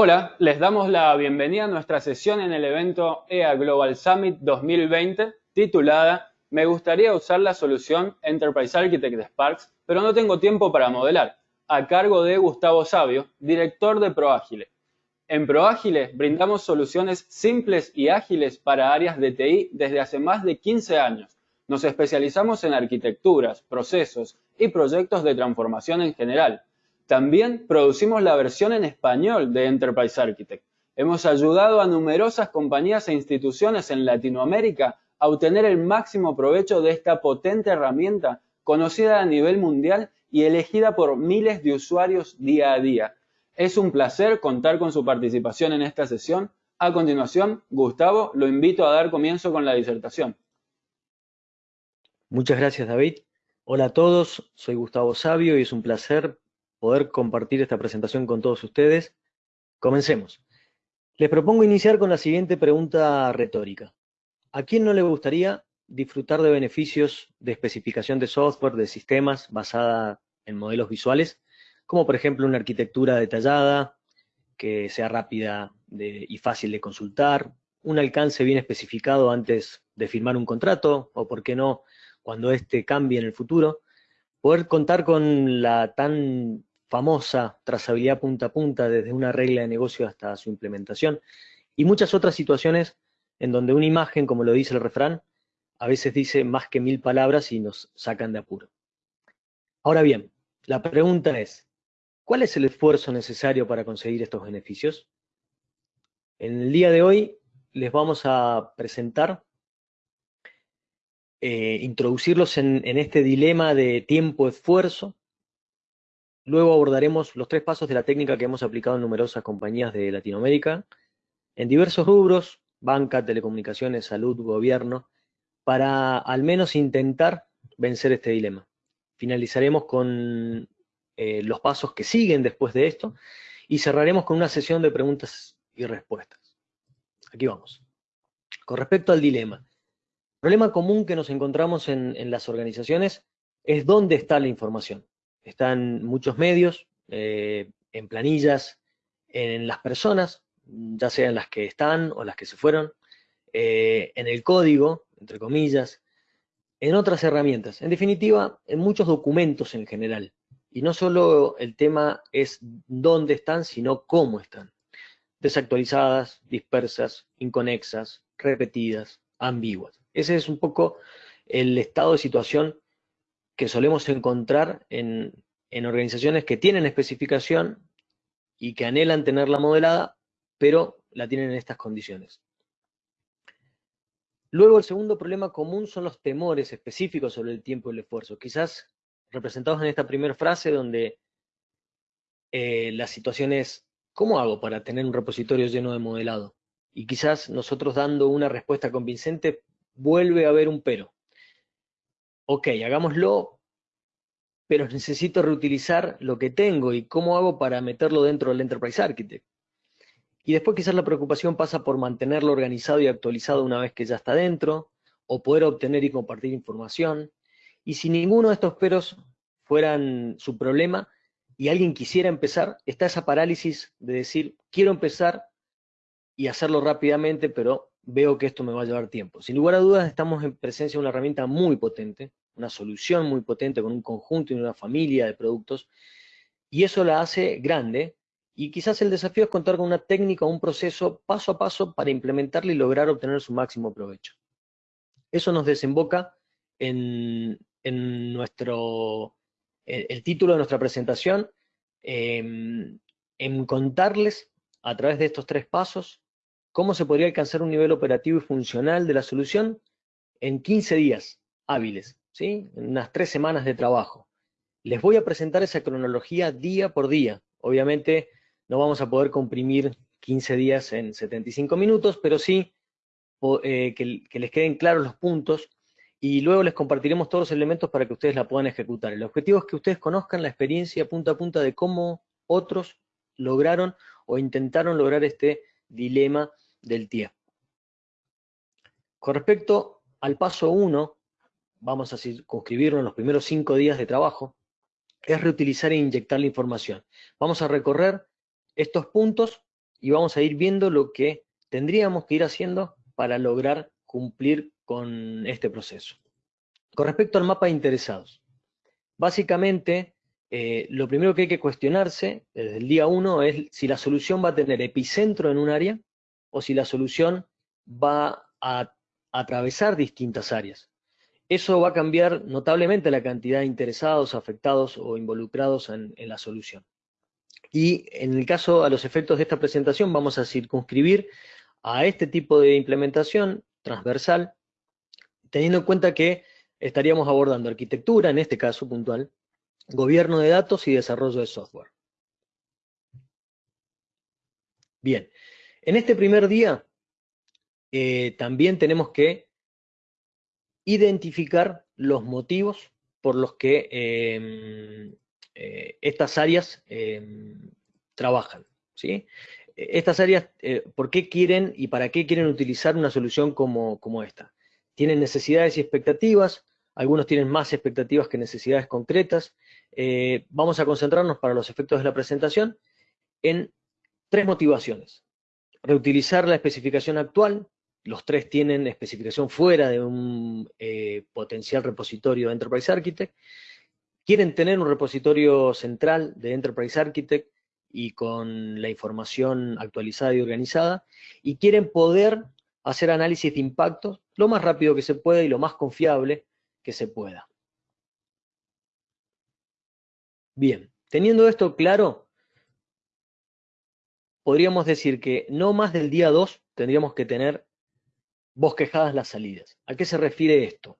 Hola, les damos la bienvenida a nuestra sesión en el evento EA Global Summit 2020 titulada Me gustaría usar la solución Enterprise Architect de Sparks, pero no tengo tiempo para modelar, a cargo de Gustavo Sabio, director de ProAgile. En ProAgile brindamos soluciones simples y ágiles para áreas de TI desde hace más de 15 años. Nos especializamos en arquitecturas, procesos y proyectos de transformación en general también producimos la versión en español de Enterprise Architect. Hemos ayudado a numerosas compañías e instituciones en Latinoamérica a obtener el máximo provecho de esta potente herramienta conocida a nivel mundial y elegida por miles de usuarios día a día. Es un placer contar con su participación en esta sesión. A continuación, Gustavo, lo invito a dar comienzo con la disertación. Muchas gracias, David. Hola a todos, soy Gustavo Sabio y es un placer poder compartir esta presentación con todos ustedes. Comencemos. Les propongo iniciar con la siguiente pregunta retórica. ¿A quién no le gustaría disfrutar de beneficios de especificación de software, de sistemas basada en modelos visuales, como por ejemplo una arquitectura detallada, que sea rápida y fácil de consultar, un alcance bien especificado antes de firmar un contrato, o por qué no, cuando éste cambie en el futuro, poder contar con la tan famosa trazabilidad punta a punta, desde una regla de negocio hasta su implementación, y muchas otras situaciones en donde una imagen, como lo dice el refrán, a veces dice más que mil palabras y nos sacan de apuro. Ahora bien, la pregunta es, ¿cuál es el esfuerzo necesario para conseguir estos beneficios? En el día de hoy les vamos a presentar, eh, introducirlos en este dilema de tiempo-esfuerzo, Luego abordaremos los tres pasos de la técnica que hemos aplicado en numerosas compañías de Latinoamérica, en diversos rubros, banca, telecomunicaciones, salud, gobierno, para al menos intentar vencer este dilema. Finalizaremos con eh, los pasos que siguen después de esto y cerraremos con una sesión de preguntas y respuestas. Aquí vamos. Con respecto al dilema, el problema común que nos encontramos en las organizaciones es dónde está la información están muchos medios, eh, en planillas, en las personas, ya sean las que están o las que se fueron, eh, en el código, entre comillas, en otras herramientas. En definitiva, en muchos documentos en general. Y no solo el tema es dónde están, sino cómo están. Desactualizadas, dispersas, inconexas, repetidas, ambiguas. Ese es un poco el estado de situación que solemos encontrar en, organizaciones que tienen especificación y que anhelan tenerla modelada, pero la tienen en estas condiciones. Luego el segundo problema común son los temores específicos sobre el tiempo y el esfuerzo, quizás representados en esta primera frase donde eh, la situación es, ¿cómo hago para tener un repositorio lleno de modelado? Y quizás nosotros dando una respuesta convincente vuelve a haber un pero ok, hagámoslo, pero necesito reutilizar lo que tengo y cómo hago para meterlo dentro del Enterprise Architect. Y después quizás la preocupación pasa por mantenerlo organizado y actualizado una vez que ya está dentro, o poder obtener y compartir información. Y si ninguno de estos peros fueran su problema y alguien quisiera empezar, está esa parálisis de decir, quiero empezar y hacerlo rápidamente, pero veo que esto me va a llevar tiempo. Sin lugar a dudas, estamos en presencia de una herramienta muy potente, una solución muy potente con un conjunto y una familia de productos, y eso la hace grande, y quizás el desafío es contar con una técnica o un proceso paso a paso para implementarla y lograr obtener su máximo provecho. Eso nos desemboca en, nuestro, el, título de nuestra presentación, em, en contarles a través de estos tres pasos cómo se podría alcanzar un nivel operativo y funcional de la solución en 15 días hábiles, ¿sí? en unas tres semanas de trabajo. Les voy a presentar esa cronología día por día. Obviamente no vamos a poder comprimir 15 días en 75 minutos, pero sí eh, que les queden claros los puntos y luego les compartiremos todos los elementos para que ustedes la puedan ejecutar. El objetivo es que ustedes conozcan la experiencia punta a punta de cómo otros lograron o intentaron lograr este dilema del tiempo. Con respecto al paso 1, vamos a circunscribirlo en los primeros cinco días de trabajo, es reutilizar e inyectar la información. Vamos a recorrer estos puntos y vamos a ir viendo lo que tendríamos que ir haciendo para lograr cumplir con este proceso. Con respecto al mapa de interesados, básicamente eh, lo primero que hay que cuestionarse desde el día 1 es si la solución va a tener epicentro en un área o si la solución va a atravesar distintas áreas. Eso va a cambiar notablemente la cantidad de interesados, afectados o involucrados en, en la solución. Y en el caso, a los efectos de esta presentación, vamos a circunscribir a este tipo de implementación transversal, teniendo en cuenta que estaríamos abordando arquitectura, en este caso puntual, gobierno de datos y desarrollo de software. Bien, en este primer día eh, también tenemos que identificar los motivos por los que em, eh, estas áreas em, trabajan. ¿sí? Estas áreas, eh, ¿por qué quieren y para qué quieren utilizar una solución como, como esta? Tienen necesidades y expectativas, algunos tienen más expectativas que necesidades concretas, vamos a concentrarnos para los efectos de la presentación en tres motivaciones. Reutilizar la especificación actual, los tres tienen especificación fuera de un eh, potencial repositorio de Enterprise Architect, quieren tener un repositorio central de Enterprise Architect y con la información actualizada y organizada, y quieren poder hacer análisis de impacto lo más rápido que se pueda y lo más confiable que se pueda. Bien, teniendo esto claro, podríamos decir que no más del día 2 tendríamos que tener bosquejadas las salidas. ¿A qué se refiere esto?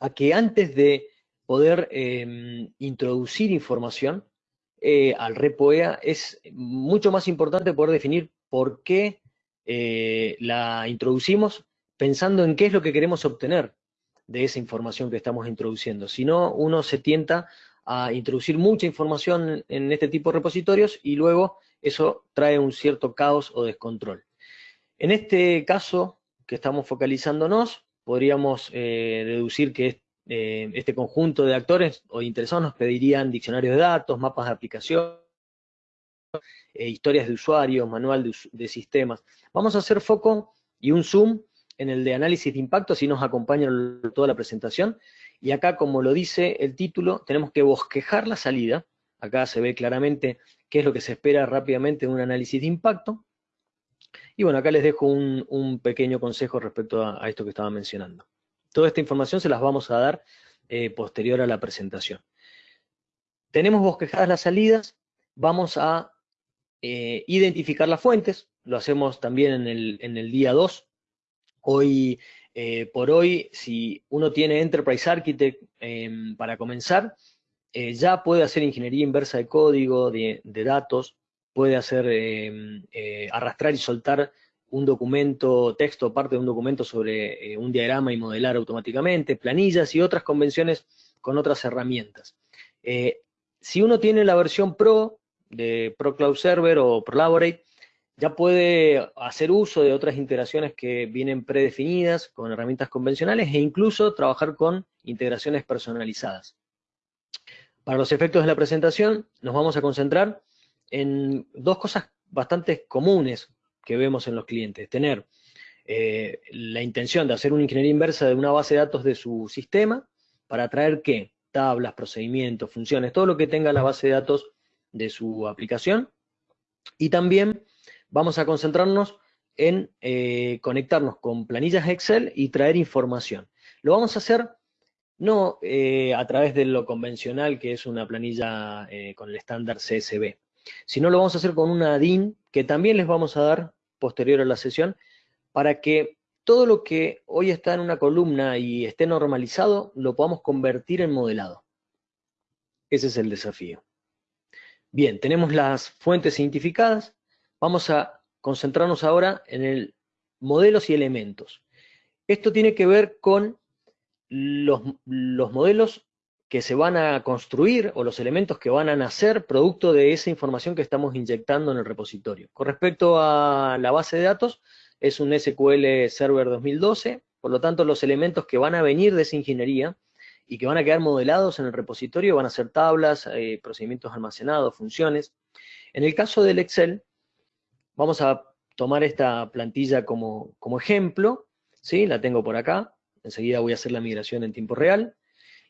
A que antes de poder em, introducir información eh, al REPOEA es mucho más importante poder definir por qué eh, la introducimos pensando en qué es lo que queremos obtener de esa información que estamos introduciendo. Si no, uno se tienta a introducir mucha información en este tipo de repositorios y luego eso trae un cierto caos o descontrol. En este caso que estamos focalizándonos, podríamos eh, deducir que eh, este conjunto de actores o interesados nos pedirían diccionarios de datos, mapas de aplicación, eh, historias de usuarios, manual de, de, sistemas. Vamos a hacer foco y un zoom en el de análisis de impacto, si nos acompaña toda la presentación, y acá, como lo dice el título, tenemos que bosquejar la salida. Acá se ve claramente qué es lo que se espera rápidamente de un análisis de impacto. Y bueno, acá les dejo un, pequeño consejo respecto a, esto que estaba mencionando. Toda esta información se las vamos a dar eh, posterior a la presentación. Tenemos bosquejadas las salidas, vamos a eh, identificar las fuentes, lo hacemos también en el, en el día 2. Hoy eh, por hoy, si uno tiene Enterprise Architect em, para comenzar, eh, ya puede hacer ingeniería inversa de código, de, datos, puede hacer em, eh, arrastrar y soltar un documento, texto, parte de un documento sobre un diagrama y modelar automáticamente, planillas y otras convenciones con otras herramientas. si uno tiene la versión Pro de Pro Cloud Server o Prolaborate, ya puede hacer uso de otras integraciones que vienen predefinidas con herramientas convencionales e incluso trabajar con integraciones personalizadas. Para los efectos de la presentación nos vamos a concentrar en dos cosas bastante comunes que vemos en los clientes. Tener eh, la intención de hacer una ingeniería inversa de una base de datos de su sistema para traer qué? Tablas, procedimientos, funciones, todo lo que tenga la base de datos de su aplicación. Y también vamos a concentrarnos en eh, conectarnos con planillas Excel y traer información. Lo vamos a hacer no eh, a través de lo convencional, que es una planilla eh, con el estándar CSV, sino lo vamos a hacer con una DIN, que también les vamos a dar posterior a la sesión, para que todo lo que hoy está en una columna y esté normalizado, lo podamos convertir en modelado. Ese es el desafío. Bien, tenemos las fuentes identificadas, Vamos a concentrarnos ahora en el modelos y elementos. Esto tiene que ver con los, modelos que se van a construir o los elementos que van a nacer producto de esa información que estamos inyectando en el repositorio. Con respecto a la base de datos, es un SQL Server 2012, por lo tanto los elementos que van a venir de esa ingeniería y que van a quedar modelados en el repositorio van a ser tablas, eh, procedimientos almacenados, funciones. En el caso del Excel, vamos a tomar esta plantilla como, como ejemplo, ¿sí? La tengo por acá, enseguida voy a hacer la migración en tiempo real,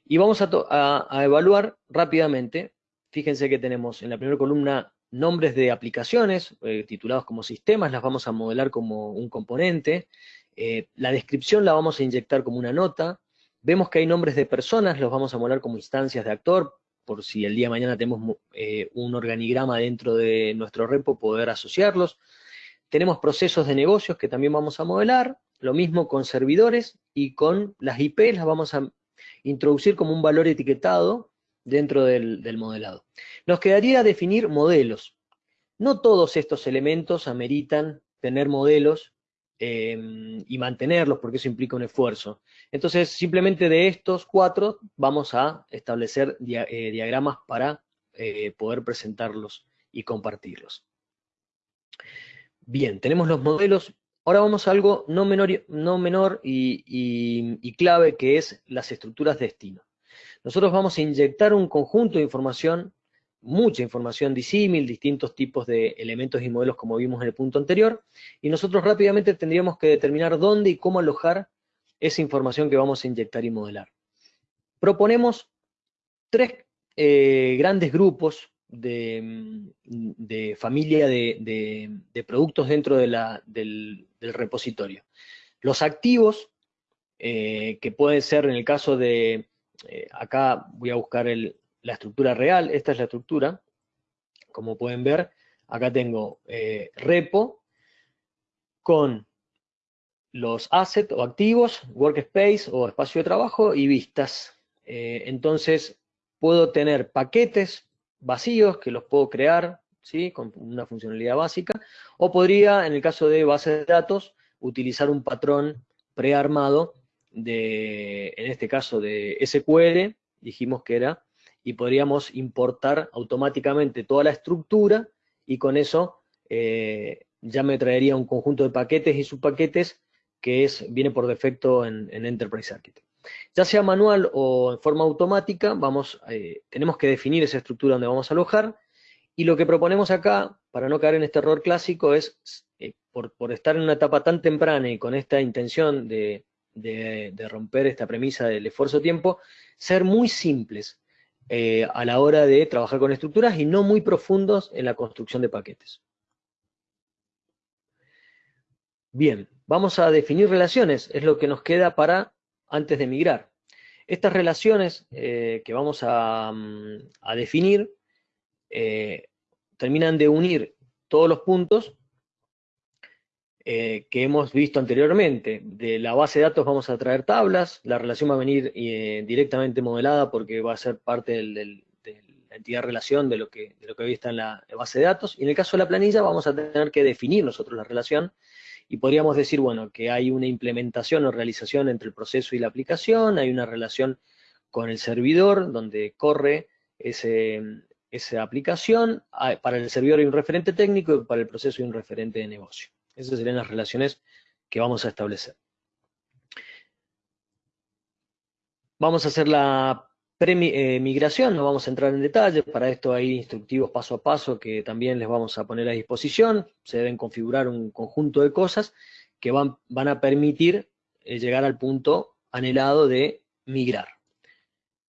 y vamos a, evaluar rápidamente, fíjense que tenemos en la primera columna nombres de aplicaciones, eh, titulados como sistemas, las vamos a modelar como un componente, eh, la descripción la vamos a inyectar como una nota, vemos que hay nombres de personas, los vamos a modelar como instancias de actor, por si el día de mañana tenemos eh, un organigrama dentro de nuestro repo, poder asociarlos. Tenemos procesos de negocios que también vamos a modelar, lo mismo con servidores y con las IP las vamos a introducir como un valor etiquetado dentro del, modelado. Nos quedaría definir modelos. No todos estos elementos ameritan tener modelos eh, y mantenerlos, porque eso implica un esfuerzo. Entonces, simplemente de estos cuatro vamos a establecer eh, diagramas para eh, poder presentarlos y compartirlos. Bien, tenemos los modelos. Ahora vamos a algo no menor, no menor y, clave, que es las estructuras de destino. Nosotros vamos a inyectar un conjunto de información, mucha información disímil, distintos tipos de elementos y modelos como vimos en el punto anterior, y nosotros rápidamente tendríamos que determinar dónde y cómo alojar esa información que vamos a inyectar y modelar. Proponemos tres eh, grandes grupos de, familia de, productos dentro del, repositorio. Los activos, eh, que pueden ser en el caso de, eh, acá voy a buscar la estructura real, esta es la estructura, como pueden ver, acá tengo eh, repo con los assets o activos, workspace o espacio de trabajo y vistas. entonces, puedo tener paquetes vacíos que los puedo crear ¿sí? con una funcionalidad básica, o podría, en el caso de bases de datos, utilizar un patrón prearmado de, en este caso de SQL, dijimos que era, y podríamos importar automáticamente toda la estructura y con eso eh, ya me traería un conjunto de paquetes y subpaquetes que es, viene por defecto en Enterprise Architect. Ya sea manual o en forma automática, vamos, eh, tenemos que definir esa estructura donde vamos a alojar, y lo que proponemos acá, para no caer en este error clásico, es, eh, por, estar en una etapa tan temprana y con esta intención de, romper esta premisa del esfuerzo-tiempo, ser muy simples eh, a la hora de trabajar con estructuras y no muy profundos en la construcción de paquetes. Bien, vamos a definir relaciones, es lo que nos queda para antes de migrar. Estas relaciones eh, que vamos a, mm, definir eh, terminan de unir todos los puntos eh, que hemos visto anteriormente. De la base de datos vamos a traer tablas, la relación va a venir directamente modelada porque va a ser parte de la entidad relación de lo, que, de lo que hoy está en la base de datos, y en el caso de la planilla vamos a tener que definir nosotros la relación y podríamos decir, bueno, que hay una implementación o realización entre el proceso y la aplicación, hay una relación con el servidor donde corre esa aplicación, para el servidor hay un referente técnico y para el proceso hay un referente de negocio. Esas serían las relaciones que vamos a establecer. Vamos a hacer la Pre-migración, no vamos a entrar en detalle, para esto hay instructivos paso a paso que también les vamos a poner a disposición, se deben configurar un conjunto de cosas que van, van a permitir eh, llegar al punto anhelado de migrar.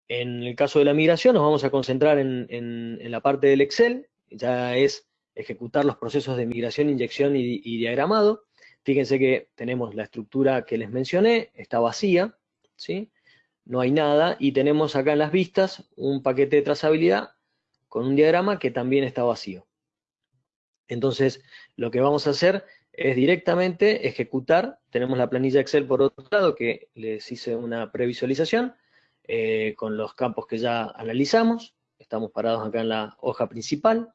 En el caso de la migración nos vamos a concentrar en, la parte del Excel, ya es ejecutar los procesos de migración, inyección y, y diagramado. Fíjense que tenemos la estructura que les mencioné, está vacía, ¿sí? No hay nada, y tenemos acá en las vistas un paquete de trazabilidad con un diagrama que también está vacío. Entonces, lo que vamos a hacer es directamente ejecutar, tenemos la planilla Excel por otro lado, que les hice una previsualización, eh, con los campos que ya analizamos, estamos parados acá en la hoja principal.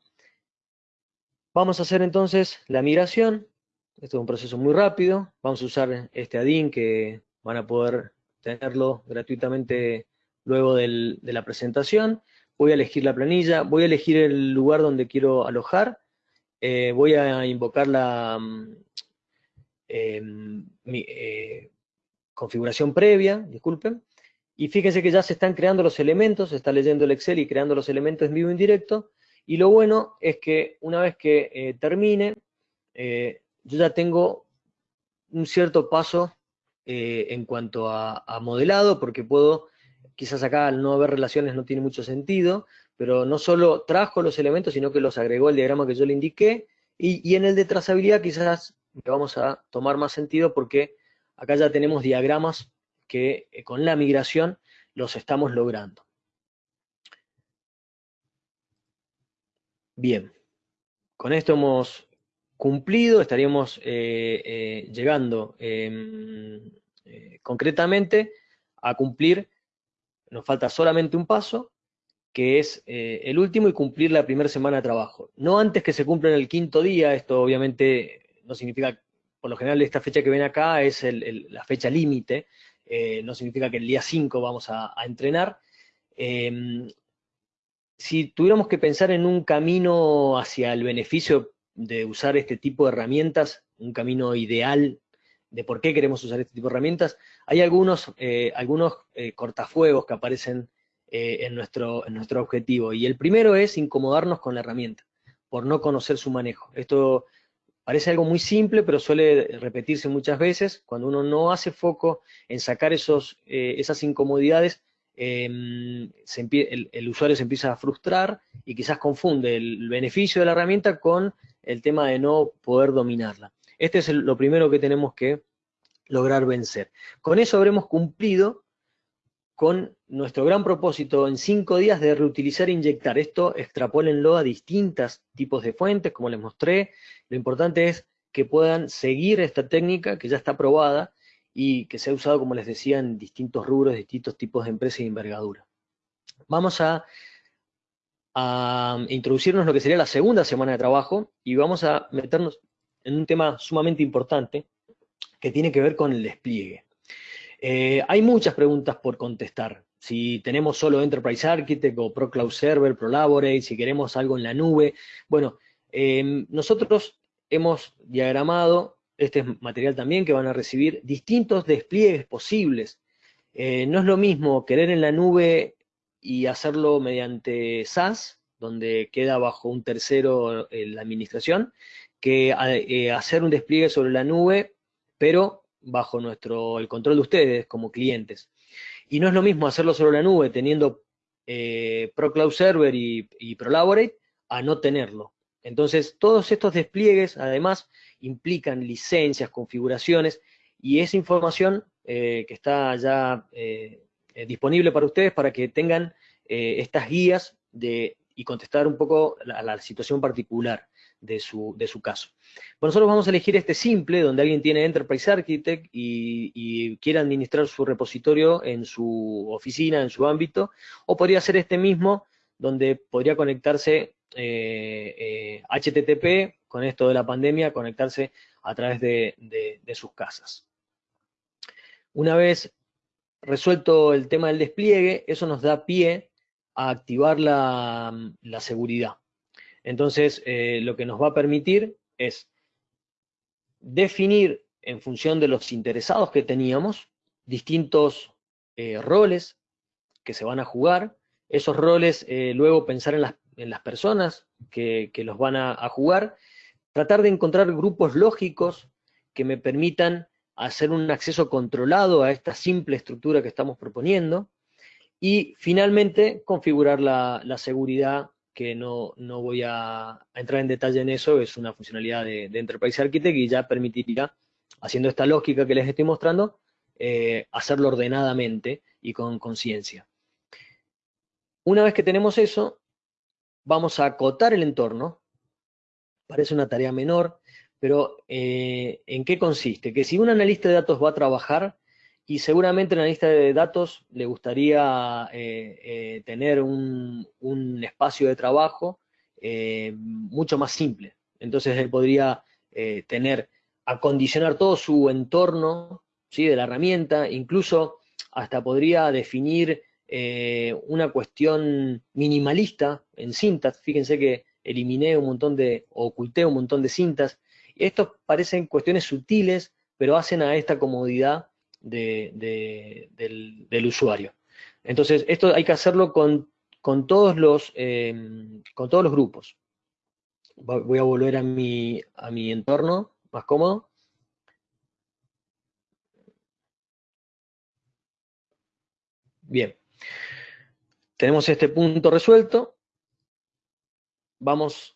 Vamos a hacer entonces la migración, esto es un proceso muy rápido, vamos a usar este add que van a poder tenerlo gratuitamente luego de la presentación. Voy a elegir la planilla, voy a elegir el lugar donde quiero alojar, eh, voy a invocar la mm, em, eh, configuración previa, disculpen, y fíjense que ya se están creando los elementos, se está leyendo el Excel y creando los elementos en vivo en directo, y lo bueno es que una vez que eh, termine, yo ya tengo un cierto paso eh, en cuanto a, modelado, porque puedo, quizás acá al no haber relaciones no tiene mucho sentido, pero no solo trajo los elementos, sino que los agregó al diagrama que yo le indiqué, y, en el de trazabilidad quizás le vamos a tomar más sentido porque acá ya tenemos diagramas que eh, con la migración los estamos logrando. Bien, con esto hemos cumplido, estaríamos eh, eh, llegando em, concretamente a cumplir, nos falta solamente un paso, que es el último y cumplir la primera semana de trabajo. No antes que se cumpla en el quinto día, esto obviamente no significa, por lo general esta fecha que ven acá es la fecha límite, eh, no significa que el día 5 vamos a, entrenar. Em, si tuviéramos que pensar en un camino hacia el beneficio de usar este tipo de herramientas, un camino ideal de por qué queremos usar este tipo de herramientas, hay algunos, eh, algunos eh, cortafuegos que aparecen en, nuestro, en nuestro objetivo. Y el primero es incomodarnos con la herramienta, por no conocer su manejo. Esto Parece algo muy simple, pero suele repetirse muchas veces. Cuando uno no hace foco en sacar esos, eh, esas incomodidades, em, el, usuario se empieza a frustrar y quizás confunde el beneficio de la herramienta con el tema de no poder dominarla. Este es lo primero que tenemos que lograr vencer. Con eso habremos cumplido con nuestro gran propósito en cinco días de reutilizar e inyectar. Esto extrapólenlo a distintos tipos de fuentes, como les mostré. Lo importante es que puedan seguir esta técnica que ya está probada y que se ha usado, como les decía, en distintos rubros, distintos tipos de empresas y envergadura. Vamos a, a introducirnos lo que sería la segunda semana de trabajo y vamos a meternos en un tema sumamente importante que tiene que ver con el despliegue. Eh, hay muchas preguntas por contestar. Si tenemos solo Enterprise Architect o Pro Cloud Server, Prolaborate, si queremos algo en la nube. Bueno, em, nosotros hemos diagramado, este material también, que van a recibir distintos despliegues posibles. Eh, no es lo mismo querer en la nube y hacerlo mediante SaaS, donde queda bajo un tercero eh, la administración, que hacer un despliegue sobre la nube, pero bajo nuestro, el control de ustedes como clientes. Y no es lo mismo hacerlo sobre la nube teniendo eh, Pro Cloud Server y, y Prolaborate a no tenerlo. Entonces, todos estos despliegues, además, implican licencias, configuraciones, y esa información eh, que está ya eh, disponible para ustedes para que tengan estas guías de, y contestar un poco a la situación particular de su, de su caso. Nosotros vamos a elegir este simple, donde alguien tiene Enterprise Architect y, quiere administrar su repositorio en su oficina, en su ámbito, o podría ser este mismo, donde podría conectarse HTTP, eh, eh, con esto de la pandemia, conectarse a través de, sus casas. Una vez resuelto el tema del despliegue, eso nos da pie a activar la seguridad. Entonces, eh, lo que nos va a permitir es definir en función de los interesados que teníamos, distintos eh, roles que se van a jugar, esos roles eh, luego pensar en las, personas que, los van a, jugar, tratar de encontrar grupos lógicos que me permitan hacer un acceso controlado a esta simple estructura que estamos proponiendo, y finalmente configurar la seguridad que no, voy a, entrar en detalle en eso, es una funcionalidad de, Enterprise Architect y ya permitiría, haciendo esta lógica que les estoy mostrando, eh, hacerlo ordenadamente y con conciencia. Una vez que tenemos eso, vamos a acotar el entorno. Parece una tarea menor, pero eh, ¿en qué consiste? Que si un analista de datos va a trabajar, y seguramente en la lista de datos le gustaría eh, eh, tener un, espacio de trabajo mucho más simple. Entonces él podría tener, acondicionar todo su entorno ¿sí? de la herramienta, incluso hasta podría definir una cuestión minimalista en cintas. Fíjense que eliminé un montón de, oculté un montón de cintas. Estos parecen cuestiones sutiles, pero hacen a esta comodidad del, usuario. Entonces, esto hay que hacerlo con, todos, los, em, con todos los grupos. voy a volver a mi, a mi entorno más cómodo. Bien, tenemos este punto resuelto. Vamos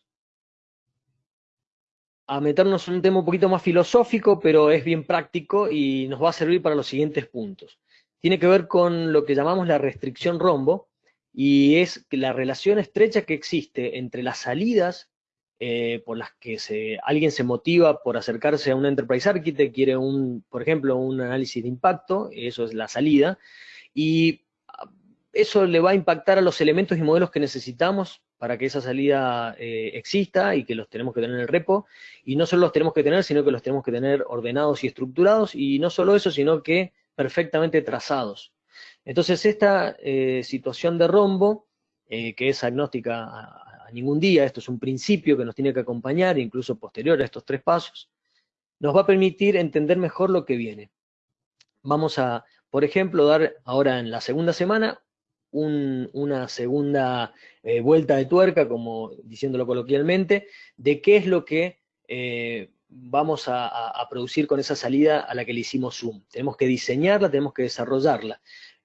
a meternos en un tema un poquito más filosófico, pero es bien práctico y nos va a servir para los siguientes puntos. Tiene que ver con lo que llamamos la restricción rombo, y es la relación estrecha que existe entre las salidas eh, por las que alguien se motiva por acercarse a un Enterprise Architect, quiere un, por ejemplo, un análisis de impacto, eso es la salida, y eso le va a impactar a los elementos y modelos que necesitamos para que esa salida eh, exista y que los tenemos que tener en el repo, y no solo los tenemos que tener, sino que los tenemos que tener ordenados y estructurados, y no solo eso, sino que perfectamente trazados. Entonces esta eh, situación de rombo, que es agnóstica a, ningún día, esto es un principio que nos tiene que acompañar, incluso posterior a estos tres pasos, nos va a permitir entender mejor lo que viene. Vamos a, por ejemplo, dar ahora en la segunda semana una segunda eh, vuelta de tuerca, como diciéndolo coloquialmente, de qué es lo que eh, vamos a, producir con esa salida a la que le hicimos zoom. Tenemos que diseñarla, tenemos que desarrollarla.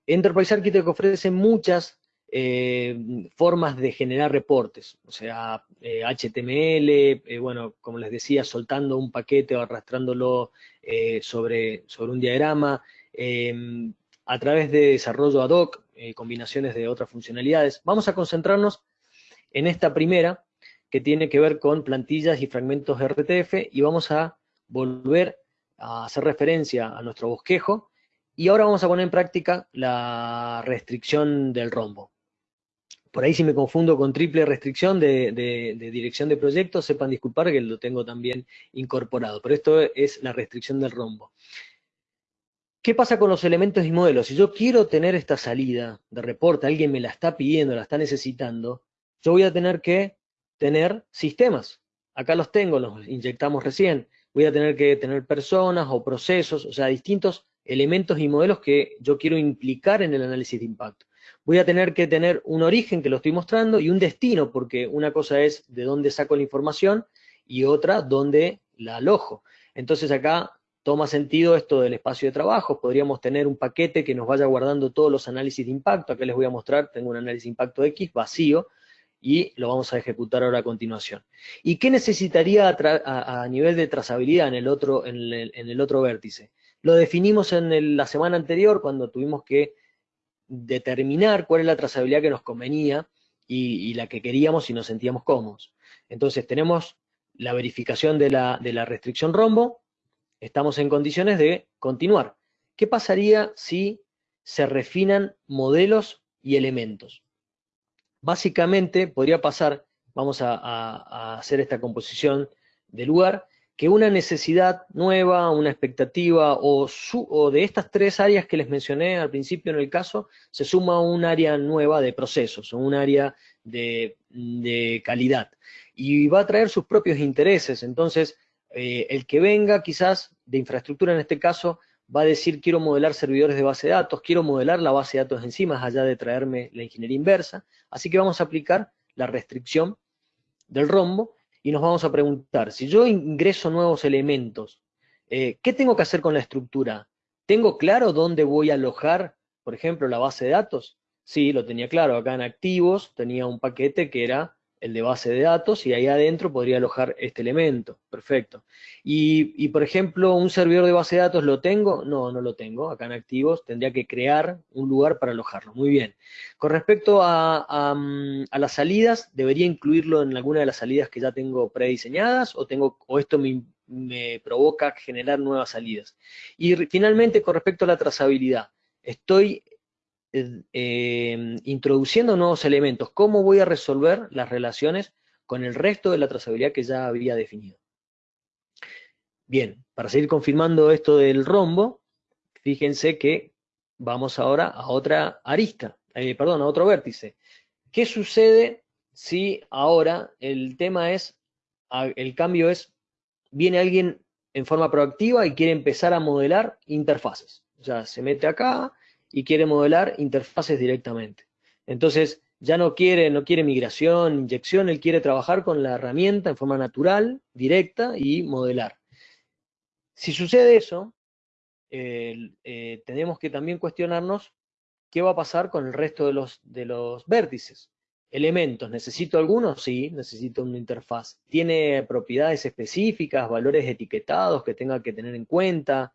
Enterprise Architect ofrece muchas eh, formas de generar reportes, o sea, HTML, bueno, como les decía, soltando un paquete o arrastrándolo sobre, sobre un diagrama, a través de desarrollo ad hoc, combinaciones de otras funcionalidades. Vamos a concentrarnos en esta primera, que tiene que ver con plantillas y fragmentos RTF, y vamos a volver a hacer referencia a nuestro bosquejo, y ahora vamos a poner en práctica la restricción del rombo. Por ahí si me confundo con triple restricción de, dirección de proyectos, sepan disculpar que lo tengo también incorporado, pero esto es la restricción del rombo. ¿Qué pasa con los elementos y modelos? Si yo quiero tener esta salida de reporte, alguien me la está pidiendo, la está necesitando, yo voy a tener que tener sistemas. Acá los tengo, los inyectamos recién. Voy a tener que tener personas o procesos, o sea, distintos elementos y modelos que yo quiero implicar en el análisis de impacto voy a tener que tener un origen que lo estoy mostrando y un destino, porque una cosa es de dónde saco la información y otra dónde la alojo. Entonces acá toma sentido esto del espacio de trabajo, podríamos tener un paquete que nos vaya guardando todos los análisis de impacto, acá les voy a mostrar, tengo un análisis de impacto X vacío, y lo vamos a ejecutar ahora a continuación. ¿Y qué necesitaría a, nivel de trazabilidad en el otro, vértice? Lo definimos en la semana anterior cuando tuvimos que determinar cuál es la trazabilidad que nos convenía y, la que queríamos y nos sentíamos cómodos. Entonces tenemos la verificación de la restricción rombo, estamos en condiciones de continuar. ¿Qué pasaría si se refinan modelos y elementos? Básicamente podría pasar, vamos a, hacer esta composición de lugar, que una necesidad nueva, una expectativa o, de estas tres áreas que les mencioné al principio en el caso, se suma un área nueva de procesos, un área de, calidad. Y va a traer sus propios intereses. Entonces, eh, el que venga quizás de infraestructura en este caso, va a decir quiero modelar servidores de base de datos, quiero modelar la base de datos encima, allá de traerme la ingeniería inversa. Así que vamos a aplicar la restricción del rombo y nos vamos a preguntar, si yo ingreso nuevos elementos, eh, ¿qué tengo que hacer con la estructura? ¿Tengo claro dónde voy a alojar, por ejemplo, la base de datos? Sí, lo tenía claro, acá en activos tenía un paquete que era el de base de datos y ahí adentro podría alojar este elemento. Perfecto. Y, por ejemplo, un servidor de base de datos lo tengo? No, no lo tengo. Acá en activos tendría que crear un lugar para alojarlo. Muy bien. Con respecto a, las salidas, ¿debería incluirlo en alguna de las salidas que ya tengo prediseñadas o, tengo, o esto me, me provoca generar nuevas salidas? Y finalmente, con respecto a la trazabilidad, estoy eh, introduciendo nuevos elementos, ¿cómo voy a resolver las relaciones con el resto de la trazabilidad que ya había definido? Bien, para seguir confirmando esto del rombo, fíjense que vamos ahora a otra arista, eh, perdón, a otro vértice. ¿Qué sucede si ahora el tema es, el cambio es, viene alguien en forma proactiva y quiere empezar a modelar interfaces? O sea, se mete acá, y quiere modelar interfaces directamente. Entonces, ya no quiere, no quiere migración, inyección, él quiere trabajar con la herramienta en forma natural, directa y modelar. Si sucede eso, eh, tenemos que también cuestionarnos qué va a pasar con el resto de los, de los vértices. Elementos, ¿necesito algunos? Sí, necesito una interfaz. ¿Tiene propiedades específicas, valores etiquetados que tenga que tener en cuenta?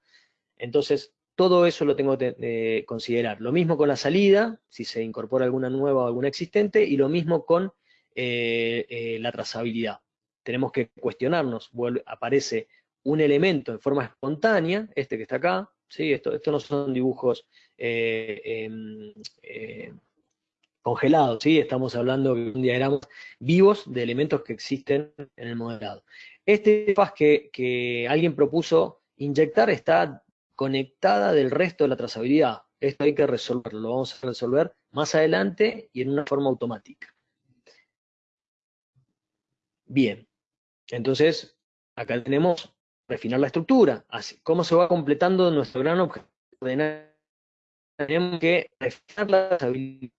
Entonces, todo eso lo tengo que considerar. Lo mismo con la salida, si se incorpora alguna nueva o alguna existente, y lo mismo con eh, eh, la trazabilidad. Tenemos que cuestionarnos, aparece un elemento en forma espontánea, este que está acá, ¿sí? esto, esto no son dibujos eh, em, congelados, ¿sí? estamos hablando de un diagrama vivos de elementos que existen en el modelado. Este faz que, que alguien propuso inyectar está conectada del resto de la trazabilidad. Esto hay que resolverlo, lo vamos a resolver más adelante y en una forma automática. Bien, entonces acá tenemos refinar la estructura. Así, ¿Cómo se va completando nuestro gran objetivo? Tenemos que refinar la trazabilidad.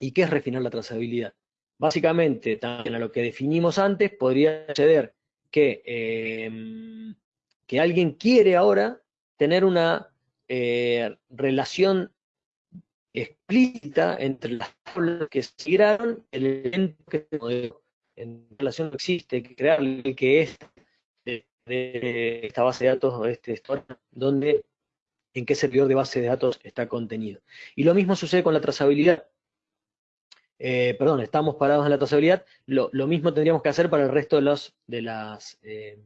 ¿Y qué es refinar la trazabilidad? Básicamente, también a lo que definimos antes, podría suceder que, eh, que alguien quiere ahora tener una eh, relación explícita entre las tablas que se crearon, el evento que se modeló. En relación no existe, que crear el que es esta base de datos, este donde en qué servidor de base de datos está contenido. Y lo mismo sucede con la trazabilidad. Eh, perdón, estamos parados en la trazabilidad, lo, mismo tendríamos que hacer para el resto de, los, de las eh,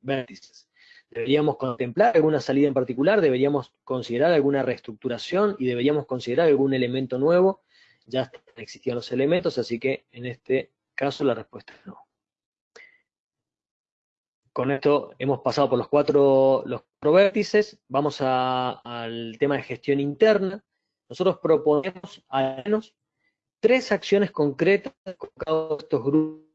vértices. Deberíamos contemplar alguna salida en particular, deberíamos considerar alguna reestructuración y deberíamos considerar algún elemento nuevo. Ya existían los elementos, así que en este caso la respuesta es no. Con esto hemos pasado por los cuatro, los vértices, vamos al tema de gestión interna. Nosotros proponemos al menos tres acciones concretas con cada uno de estos grupos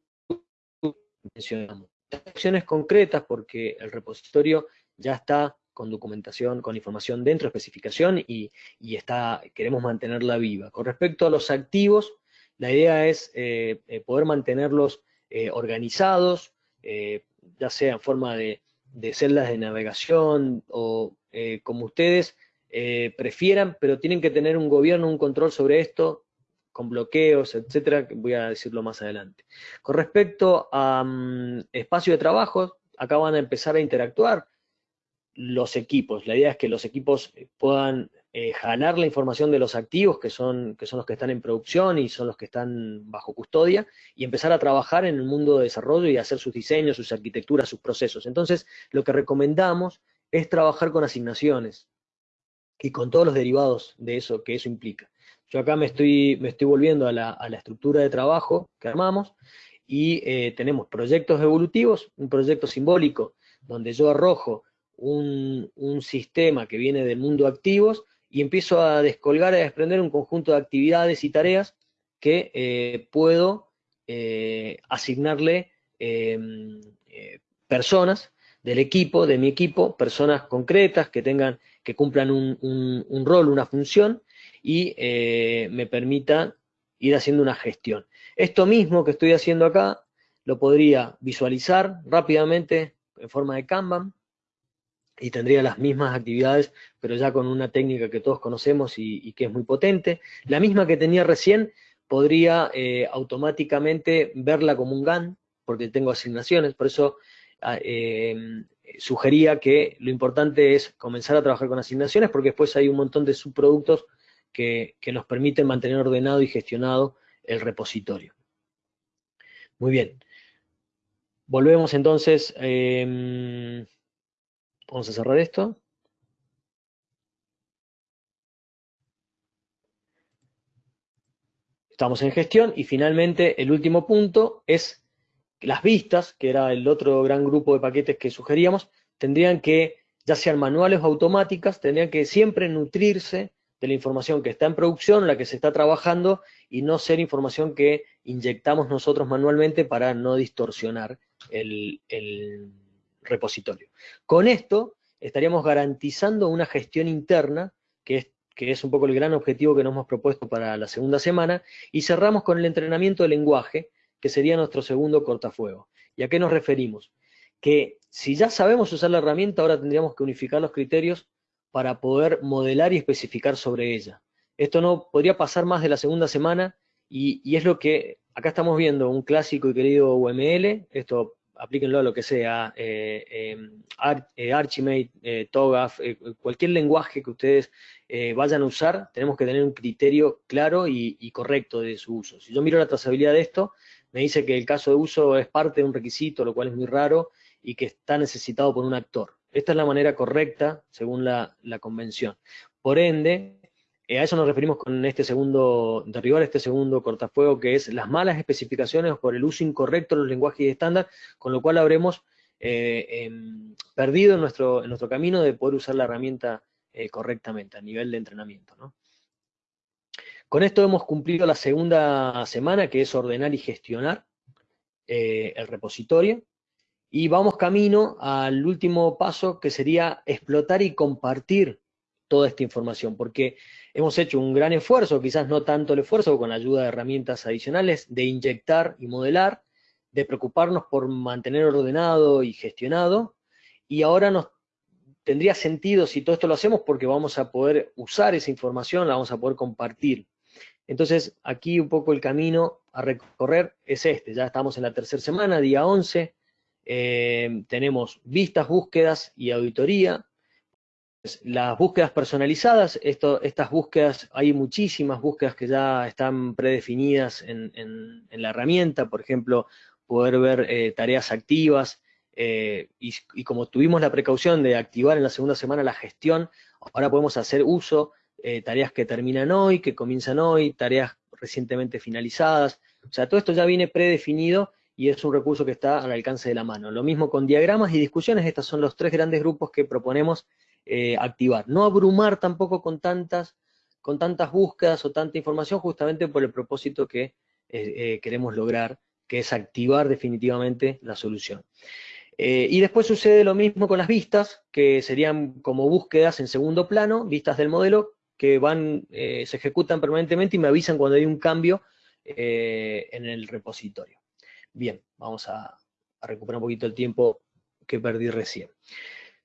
que mencionamos acciones concretas porque el repositorio ya está con documentación, con información dentro, especificación y, está, queremos mantenerla viva. Con respecto a los activos, la idea es eh, eh, poder mantenerlos eh, organizados, ya sea en forma de, de, celdas de navegación o como ustedes prefieran, pero tienen que tener un gobierno, un control sobre esto, con bloqueos, etcétera, voy a decirlo más adelante. Con respecto a mm, espacio de trabajo, acá van a empezar a interactuar los equipos. La idea es que los equipos eh, puedan eh, jalar la información de los activos, que son, que son los que están en producción y son los que están bajo custodia, y empezar a trabajar en el mundo de desarrollo y hacer sus diseños, sus arquitecturas, sus procesos. Entonces, lo que recomendamos es trabajar con asignaciones y con todos los derivados de eso que eso implica. Yo acá me estoy, me estoy volviendo a la, estructura de trabajo que armamos y eh, tenemos proyectos evolutivos, un proyecto simbólico donde yo arrojo un, sistema que viene del mundo activos y empiezo a descolgar, a desprender un conjunto de actividades y tareas que eh, puedo eh, asignarle em, personas del equipo, de mi equipo, personas concretas que tengan, que cumplan un rol, una función, y eh, me permita ir haciendo una gestión. Esto mismo que estoy haciendo acá, lo podría visualizar rápidamente en forma de Kanban, y tendría las mismas actividades, pero ya con una técnica que todos conocemos y, que es muy potente. La misma que tenía recién, podría eh, automáticamente verla como un GAN, porque tengo asignaciones, por eso ah, eh, sugería que lo importante es comenzar a trabajar con asignaciones, porque después hay un montón de subproductos que, nos permiten mantener ordenado y gestionado el repositorio. Muy bien. Volvemos entonces, em, vamos a cerrar esto. Estamos en gestión y finalmente el último punto es las vistas, que era el otro gran grupo de paquetes que sugeríamos, tendrían que, ya sean manuales o automáticas, tendrían que siempre nutrirse de la información que está en producción, la que se está trabajando, y no ser información que inyectamos nosotros manualmente para no distorsionar el, repositorio. Con esto estaríamos garantizando una gestión interna que es que es un poco el gran objetivo que nos hemos propuesto para la segunda semana, y cerramos con el entrenamiento de lenguaje, que sería nuestro segundo cortafuego. ¿Y a qué nos referimos? Que si ya sabemos usar la herramienta, ahora tendríamos que unificar los criterios para poder modelar y especificar sobre ella. Esto no podría pasar más de la segunda semana y, y es lo que acá estamos viendo, un clásico y querido UML, esto aplíquenlo a lo que sea, eh, em, eh, Archimate, eh, TOGAF, cualquier lenguaje que ustedes vayan a usar, tenemos que tener un criterio claro y, correcto de su uso. Si yo miro la trazabilidad de esto, me dice que el caso de uso es parte de un requisito, lo cual es muy raro, y que está necesitado por un actor. Esta es la manera correcta, según la convención. Por ende, eh, a eso nos referimos con este segundo, derribar este segundo cortafuego, que es las malas especificaciones por el uso incorrecto de los lenguajes estándar, con lo cual habremos eh, em, perdido en nuestro, camino de poder usar la herramienta eh, correctamente a nivel de entrenamiento. Con esto hemos cumplido la segunda semana, que es ordenar y gestionar el repositorio, y vamos camino al último paso, que sería explotar y compartir toda esta información, porque hemos hecho un gran esfuerzo, quizás no tanto el esfuerzo, con la ayuda de herramientas adicionales, de inyectar y modelar, de preocuparnos por mantener ordenado y gestionado, y ahora nos tendría sentido si todo esto lo hacemos porque vamos a poder usar esa información, la vamos a poder compartir. Entonces, aquí un poco el camino a recorrer es este, ya estamos en la tercera semana, día 11, eh, tenemos vistas, búsquedas y auditoría, las búsquedas personalizadas, estas búsquedas, hay muchísimas búsquedas que ya están predefinidas en, la herramienta, por ejemplo, poder ver eh, tareas activas, eh, y, como tuvimos la precaución de activar en la segunda semana la gestión, ahora podemos hacer uso eh, tareas que terminan hoy, que comienzan hoy, tareas recientemente finalizadas, o sea, todo esto ya viene predefinido y es un recurso que está al alcance de la mano. Lo mismo con diagramas y discusiones, estos son los tres grandes grupos que proponemos eh, activar. No abrumar tampoco con tantas, con tantas búsquedas o tanta información, justamente por el propósito que eh, eh, queremos lograr, que es activar definitivamente la solución. y después sucede lo mismo con las vistas, que serían como búsquedas en segundo plano, vistas del modelo, que van, se ejecutan permanentemente y me avisan cuando hay un cambio en el repositorio. Bien, vamos a recuperar un poquito el tiempo que perdí recién.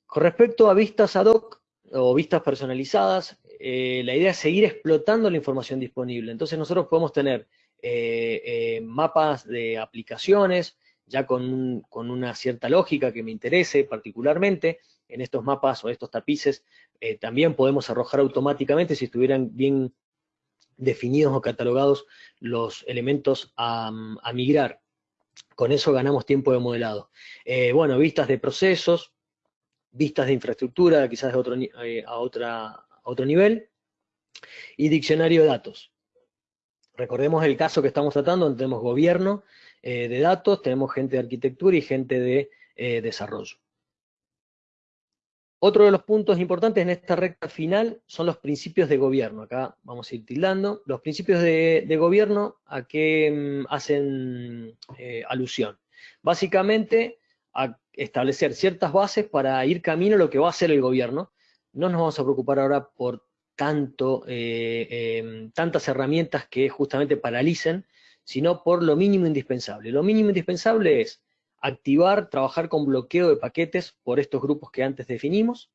Con respecto a vistas ad hoc o vistas personalizadas, eh, la idea es seguir explotando la información disponible. Entonces nosotros podemos tener eh, eh, mapas de aplicaciones, ya con, una cierta lógica que me interese particularmente, en estos mapas o estos tapices también podemos arrojar automáticamente si estuvieran bien definidos o catalogados los elementos a, migrar. Con eso ganamos tiempo de modelado. bueno, vistas de procesos, vistas de infraestructura, quizás otro, eh, a, otra, otro nivel, y diccionario de datos. Recordemos el caso que estamos tratando, donde tenemos gobierno eh, de datos, tenemos gente de arquitectura y gente de eh, desarrollo. Otro de los puntos importantes en esta recta final son los principios de gobierno. Acá vamos a ir tildando. Los principios de, gobierno, ¿a qué mm, hacen alusión? Básicamente, a establecer ciertas bases para ir camino a lo que va a hacer el gobierno. No nos vamos a preocupar ahora por eh, em, tantas herramientas que justamente paralicen, sino por lo mínimo indispensable. Lo mínimo indispensable es activar, trabajar con bloqueo de paquetes por estos grupos que antes definimos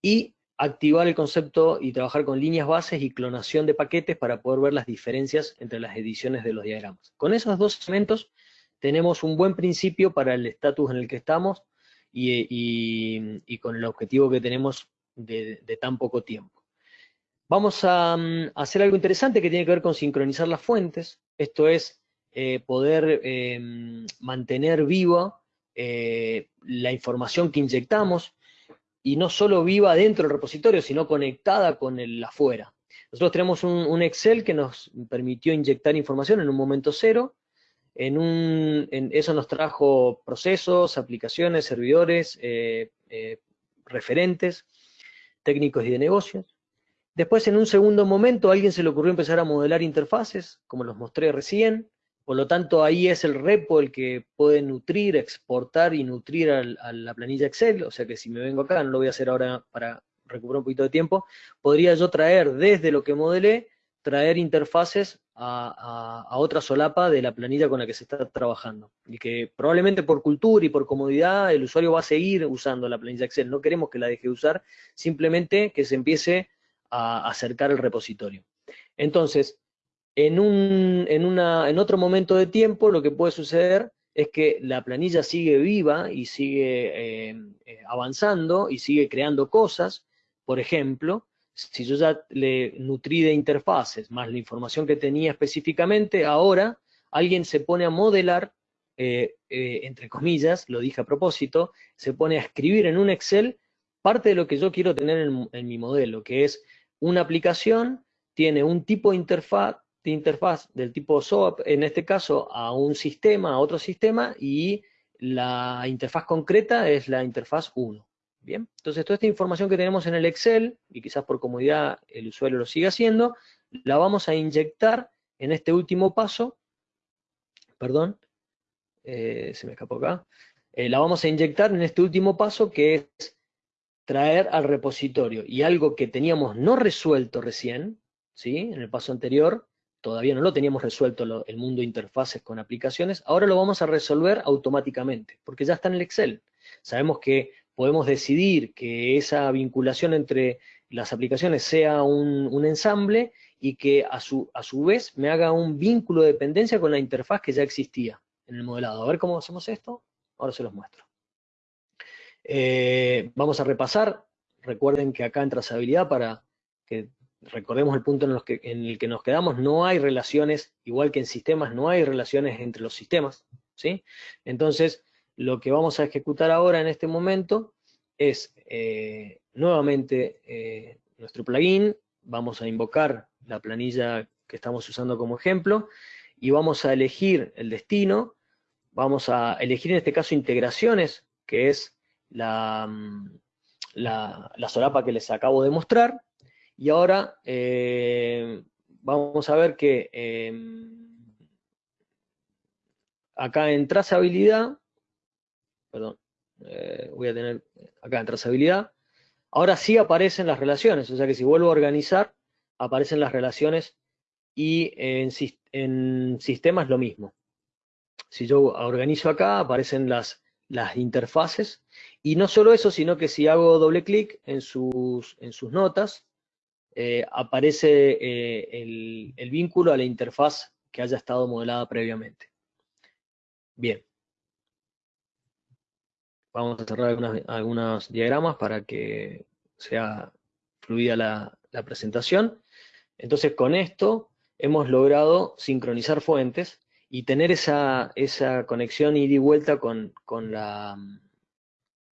y activar el concepto y trabajar con líneas bases y clonación de paquetes para poder ver las diferencias entre las ediciones de los diagramas. Con esos dos elementos tenemos un buen principio para el estatus en el que estamos y, con el objetivo que tenemos de, tan poco tiempo. Vamos a, mm, hacer algo interesante que tiene que ver con sincronizar las fuentes, esto es eh, poder em, mantener viva eh, la información que inyectamos, y no solo viva dentro del repositorio, sino conectada con el afuera. Nosotros tenemos un Excel que nos permitió inyectar información en un momento cero, en un, eso nos trajo procesos, aplicaciones, servidores, eh, referentes, técnicos y de negocios. Después, en un segundo momento, a alguien se le ocurrió empezar a modelar interfaces, como los mostré recién. Por lo tanto, ahí es el repo el que puede nutrir, exportar y nutrir a la planilla Excel. O sea que si me vengo acá, no lo voy a hacer ahora para recuperar un poquito de tiempo, podría yo traer desde lo que modelé, traer interfaces a, otra solapa de la planilla con la que se está trabajando. Y que probablemente por cultura y por comodidad el usuario va a seguir usando la planilla Excel. No queremos que la deje de usar, simplemente que se empiece a acercar el repositorio. Entonces, en, un, en, una, en otro momento de tiempo lo que puede suceder es que la planilla sigue viva y sigue eh, eh, avanzando y sigue creando cosas. Por ejemplo, si yo ya le nutrí de interfaces más la información que tenía específicamente, ahora alguien se pone a modelar, eh, entre comillas, lo dije a propósito, se pone a escribir en un Excel parte de lo que yo quiero tener en, en mi modelo, que es una aplicación, tiene un tipo de interfaz, de interfaz del tipo SOAP, en este caso a un sistema, a otro sistema, y la interfaz concreta es la interfaz 1. Bien, entonces toda esta información que tenemos en el Excel, y quizás por comodidad el usuario lo siga haciendo, la vamos a inyectar en este último paso, perdón, eh, se me escapó acá, eh, la vamos a inyectar en este último paso que es traer al repositorio, y algo que teníamos no resuelto recién, ¿sí? en el paso anterior, todavía no lo teníamos resuelto el mundo de interfaces con aplicaciones, ahora lo vamos a resolver automáticamente, porque ya está en el Excel. Sabemos que podemos decidir que esa vinculación entre las aplicaciones sea un, ensamble y que a su, a su vez me haga un vínculo de dependencia con la interfaz que ya existía en el modelado. A ver cómo hacemos esto, ahora se los muestro. Eh, vamos a repasar, recuerden que acá en trazabilidad para que recordemos el punto en, el que nos quedamos, no hay relaciones, igual que en sistemas, no hay relaciones entre los sistemas, ¿sí? Entonces, lo que vamos a ejecutar ahora en este momento es eh, nuevamente eh, nuestro plugin, vamos a invocar la planilla que estamos usando como ejemplo, y vamos a elegir el destino, vamos a elegir en este caso integraciones, que es la, mm, la, la solapa que les acabo de mostrar, y ahora eh, vamos a ver que em, acá en trazabilidad, perdón, eh, voy a tener acá en trazabilidad, ahora sí aparecen las relaciones, o sea que si vuelvo a organizar, aparecen las relaciones y en, en sistemas lo mismo. Si yo organizo acá, aparecen las, las interfaces, y no solo eso, sino que si hago doble clic en sus, en sus notas, eh, aparece eh, el, vínculo a la interfaz que haya estado modelada previamente. Bien. Vamos a cerrar algunos diagramas para que sea fluida la, presentación. Entonces con esto hemos logrado sincronizar fuentes y tener esa, esa conexión ida y vuelta con, la,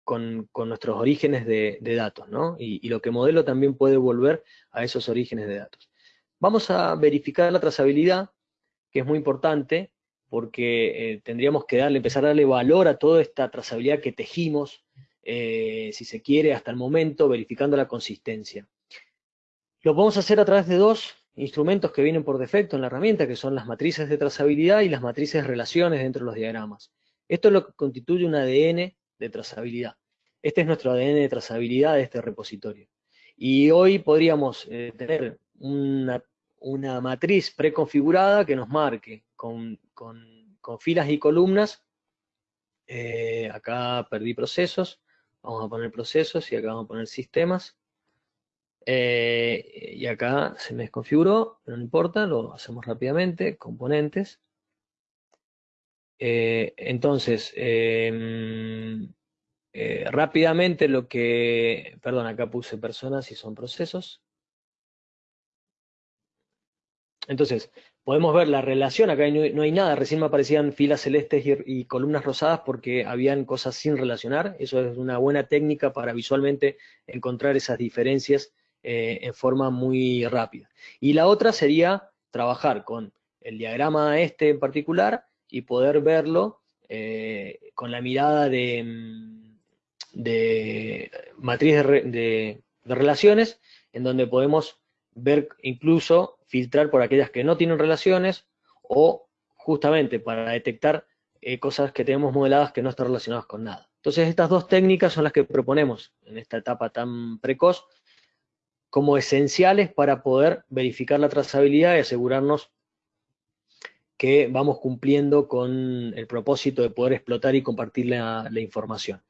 con, nuestros orígenes de, datos, ¿no? Y, lo que modelo también puede volver a esos orígenes de datos. Vamos a verificar la trazabilidad, que es muy importante, porque eh, tendríamos que darle, empezar a darle valor a toda esta trazabilidad que tejimos, eh, si se quiere, hasta el momento, verificando la consistencia. Lo podemos hacer a través de dos instrumentos que vienen por defecto en la herramienta, que son las matrices de trazabilidad y las matrices de relaciones dentro de los diagramas. Esto es lo que constituye un ADN de trazabilidad. Este es nuestro ADN de trazabilidad de este repositorio. Y hoy podríamos eh, tener una, matriz preconfigurada que nos marque con, filas y columnas. Eh, acá perdí procesos, vamos a poner procesos y acá vamos a poner sistemas. Eh, y acá se me desconfiguró, pero no importa, lo hacemos rápidamente, componentes. Eh, entonces, em, eh, rápidamente lo que, perdón, acá puse personas y son procesos. Entonces, podemos ver la relación, acá no hay, nada, recién me aparecían filas celestes y, columnas rosadas porque habían cosas sin relacionar, eso es una buena técnica para visualmente encontrar esas diferencias eh, en forma muy rápida. Y la otra sería trabajar con el diagrama este en particular, y poder verlo eh, con la mirada de, mm, matriz de, relaciones, en donde podemos ver incluso filtrar por aquellas que no tienen relaciones o justamente para detectar eh, cosas que tenemos modeladas que no están relacionadas con nada. Entonces estas dos técnicas son las que proponemos en esta etapa tan precoz como esenciales para poder verificar la trazabilidad y asegurarnos que vamos cumpliendo con el propósito de poder explotar y compartir la, información.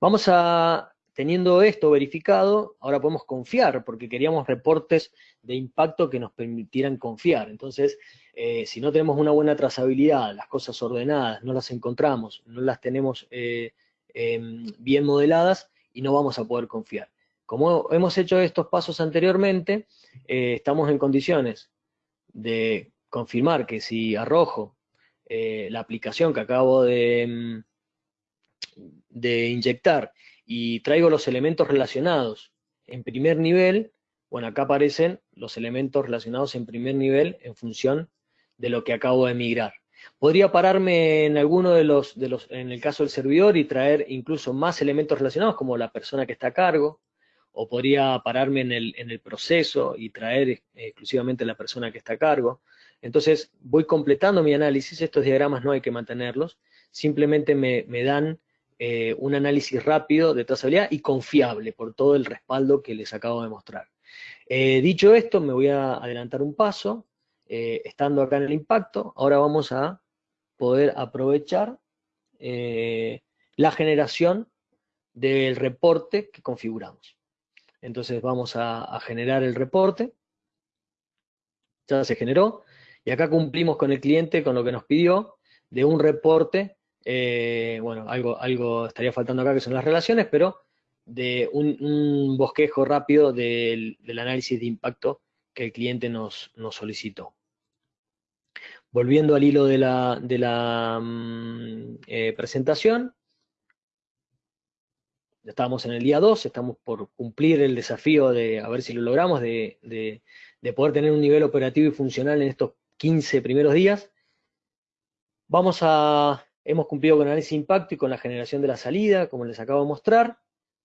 Vamos a, teniendo esto verificado, ahora podemos confiar, porque queríamos reportes de impacto que nos permitieran confiar. Entonces, eh, si no tenemos una buena trazabilidad, las cosas ordenadas, no las encontramos, no las tenemos eh, em, bien modeladas y no vamos a poder confiar. Como hemos hecho estos pasos anteriormente, eh, estamos en condiciones de confirmar que si arrojo eh, la aplicación que acabo de, mm, de inyectar y traigo los elementos relacionados en primer nivel, bueno, acá aparecen los elementos relacionados en primer nivel en función de lo que acabo de migrar. Podría pararme en alguno de los, de los, en el caso del servidor y traer incluso más elementos relacionados como la persona que está a cargo, o podría pararme en el, en el proceso y traer exclusivamente la persona que está a cargo. Entonces voy completando mi análisis, estos diagramas no hay que mantenerlos, simplemente me, dan eh, un análisis rápido de trazabilidad y confiable por todo el respaldo que les acabo de mostrar. Eh, dicho esto, me voy a adelantar un paso, eh, estando acá en el impacto, ahora vamos a poder aprovechar la generación del reporte que configuramos. Entonces vamos a generar el reporte, ya se generó, y acá cumplimos con el cliente, con lo que nos pidió, de un reporte, eh, bueno, algo, algo estaría faltando acá que son las relaciones, pero de un, bosquejo rápido del, análisis de impacto que el cliente nos, solicitó. Volviendo al hilo de la, de la mm, eh, presentación, ya estamos en el día 2, estamos por cumplir el desafío de, a ver si lo logramos, de, de poder tener un nivel operativo y funcional en estos 15 primeros días. Vamos a, hemos cumplido con el análisis de impacto y con la generación de la salida, como les acabo de mostrar.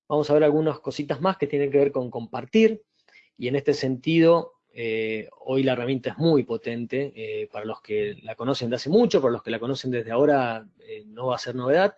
Vamos a ver algunas cositas más que tienen que ver con compartir, y en este sentido, eh, hoy la herramienta es muy potente, eh, para los que la conocen de hace mucho, para los que la conocen desde ahora, eh, no va a ser novedad.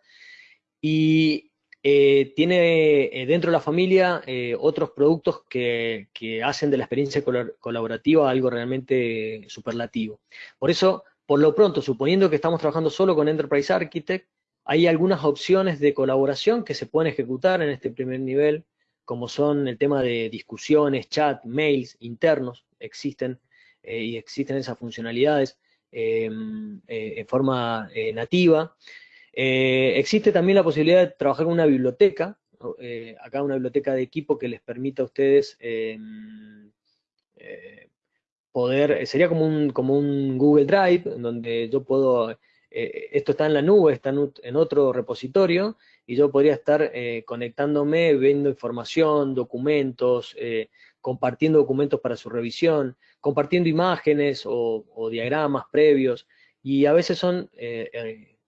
Y eh, tiene eh, dentro de la familia eh, otros productos que, hacen de la experiencia colaborativa algo realmente superlativo. Por eso, por lo pronto, suponiendo que estamos trabajando solo con Enterprise Architect, hay algunas opciones de colaboración que se pueden ejecutar en este primer nivel, como son el tema de discusiones, chat, mails internos, existen y existen esas funcionalidades en forma nativa. Eh, existe también la posibilidad de trabajar con una biblioteca, eh, acá una biblioteca de equipo que les permita a ustedes em, eh, poder, sería como un, como un Google Drive, donde yo puedo, esto está en la nube, está en, otro repositorio, y yo podría estar conectándome, viendo información, documentos, compartiendo documentos para su revisión, compartiendo imágenes o, o diagramas previos, y a veces son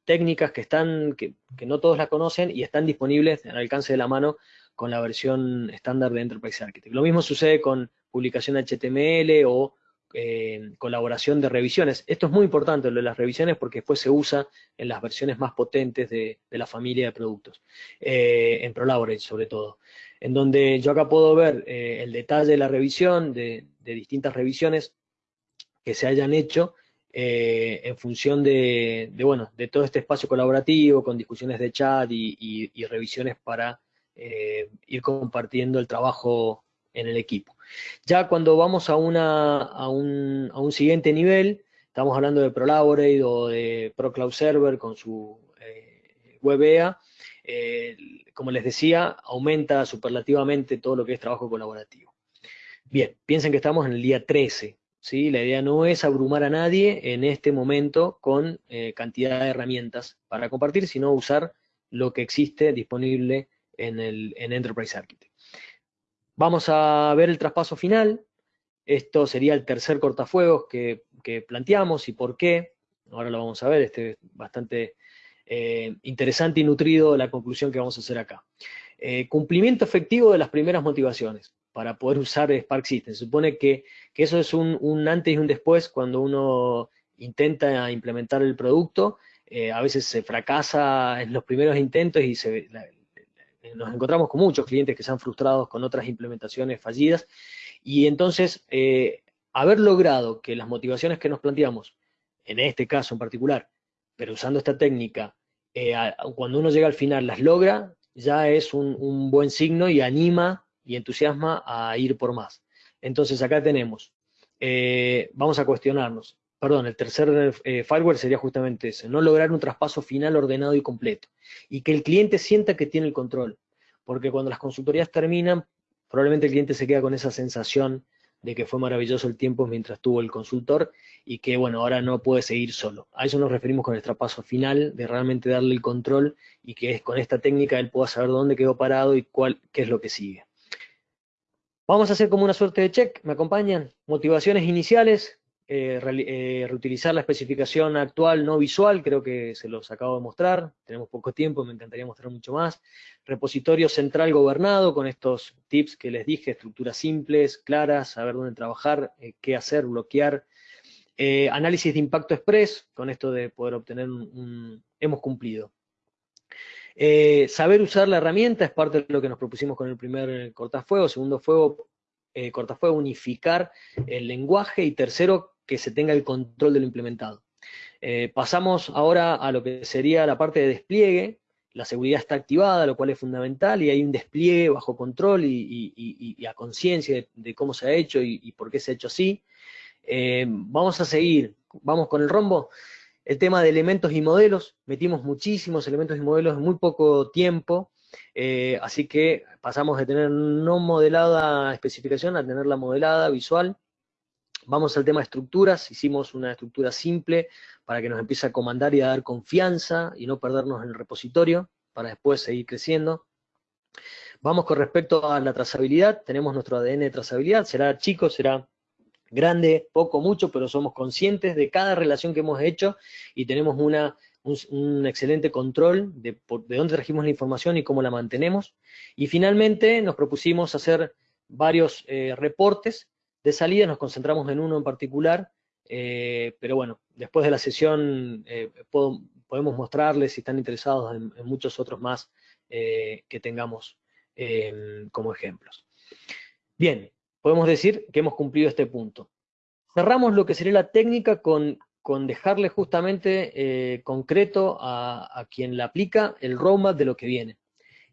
técnicas que están, que, no todos la conocen y están disponibles al alcance de la mano con la versión estándar de Enterprise Architect. Lo mismo sucede con publicación HTML o eh, colaboración de revisiones. Esto es muy importante, lo de las revisiones, porque después se usa en las versiones más potentes de, la familia de productos, eh, en ProLaborate sobre todo, en donde yo acá puedo ver eh, el detalle de la revisión, de distintas revisiones que se hayan hecho, eh, en función de, bueno, de todo este espacio colaborativo, con discusiones de chat y, revisiones para eh, ir compartiendo el trabajo en el equipo. Ya cuando vamos a, un, siguiente nivel, estamos hablando de ProLaborate o de ProCloud Server con su eh, WebEA, como les decía, aumenta superlativamente todo lo que es trabajo colaborativo. Bien, piensen que estamos en el día 13 la idea no es abrumar a nadie en este momento con eh, cantidad de herramientas para compartir, sino usar lo que existe disponible en, el, Enterprise Architect. Vamos a ver el traspaso final. Esto sería el tercer cortafuegos que, planteamos y por qué. Ahora lo vamos a ver, este es bastante eh, interesante y nutrido la conclusión que vamos a hacer acá. Eh, cumplimiento efectivo de las primeras motivaciones para poder usar Spark System. Se supone que, eso es un, antes y un después cuando uno intenta implementar el producto. eh, a veces se fracasa en los primeros intentos y se, nos encontramos con muchos clientes que se han frustrado con otras implementaciones fallidas y entonces eh, haber logrado que las motivaciones que nos planteamos, en este caso en particular, pero usando esta técnica, eh, cuando uno llega al final las logra, ya es un, buen signo y anima y entusiasma a ir por más. Entonces acá tenemos, eh, vamos a cuestionarnos, perdón, el tercer firewall sería justamente ese, no lograr un traspaso final ordenado y completo, y que el cliente sienta que tiene el control, porque cuando las consultorías terminan, probablemente el cliente se queda con esa sensación de que fue maravilloso el tiempo mientras tuvo el consultor y que, bueno, ahora no puede seguir solo. A eso nos referimos con el traspaso final, de realmente darle el control y que es con esta técnica él pueda saber dónde quedó parado y cuál, qué es lo que sigue. Vamos a hacer como una suerte de check, ¿me acompañan? Motivaciones iniciales, eh, eh, reutilizar la especificación actual no visual, creo que se los acabo de mostrar, tenemos poco tiempo, me encantaría mostrar mucho más. Repositorio central gobernado, con estos tips que les dije, estructuras simples, claras, saber dónde trabajar, eh, qué hacer, bloquear. análisis de impacto express, con esto de poder obtener un... hemos cumplido. Saber usar la herramienta es parte de lo que nos propusimos con el primer cortafuego, segundo fuego, cortafuego, unificar el lenguaje y tercero, que se tenga el control de lo implementado. Eh, pasamos ahora a lo que sería la parte de despliegue. La seguridad está activada, lo cual es fundamental, y hay un despliegue bajo control y, a conciencia de, cómo se ha hecho y, por qué se ha hecho así. Eh, vamos a seguir, vamos con el rombo. El tema de elementos y modelos, metimos muchísimos elementos y modelos en muy poco tiempo, eh, así que pasamos de tener no modelada especificación a tenerla modelada, visual. Vamos al tema de estructuras, hicimos una estructura simple para que nos empiece a comandar y a dar confianza y no perdernos en el repositorio para después seguir creciendo. Vamos con respecto a la trazabilidad, tenemos nuestro ADN de trazabilidad, será chico, será grande, poco, mucho, pero somos conscientes de cada relación que hemos hecho y tenemos una, un, excelente control de, de dónde trajimos la información y cómo la mantenemos. Y finalmente nos propusimos hacer varios eh, reportes de salida nos concentramos en uno en particular, eh, pero bueno, después de la sesión eh, podemos mostrarles si están interesados en, muchos otros más que tengamos como ejemplos. Bien, podemos decir que hemos cumplido este punto. Cerramos lo que sería la técnica con, con dejarle justamente concreto a, quien la aplica el roadmap de lo que viene.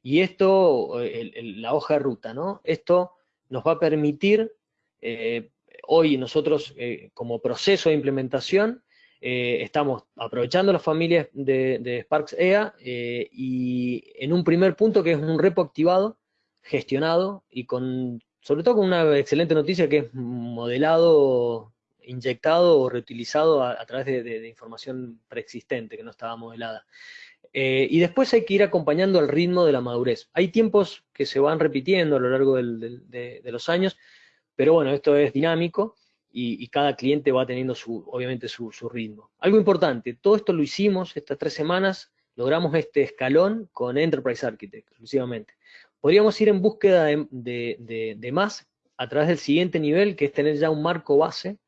Y esto, la hoja de ruta, ¿no? Esto nos va a permitir eh, hoy nosotros eh, como proceso de implementación eh, estamos aprovechando las familias de, Sparks EA y en un primer punto que es un repo activado, gestionado y con sobre todo con una excelente noticia que es modelado, inyectado o reutilizado a, través de, información preexistente que no estaba modelada. y después hay que ir acompañando el ritmo de la madurez. Hay tiempos que se van repitiendo a lo largo de, los años, pero bueno, esto es dinámico y, cada cliente va teniendo su, obviamente su, ritmo. Algo importante, todo esto lo hicimos estas tres semanas, logramos este escalón con Enterprise Architect exclusivamente. Podríamos ir en búsqueda de, más a través del siguiente nivel, que es tener ya un marco base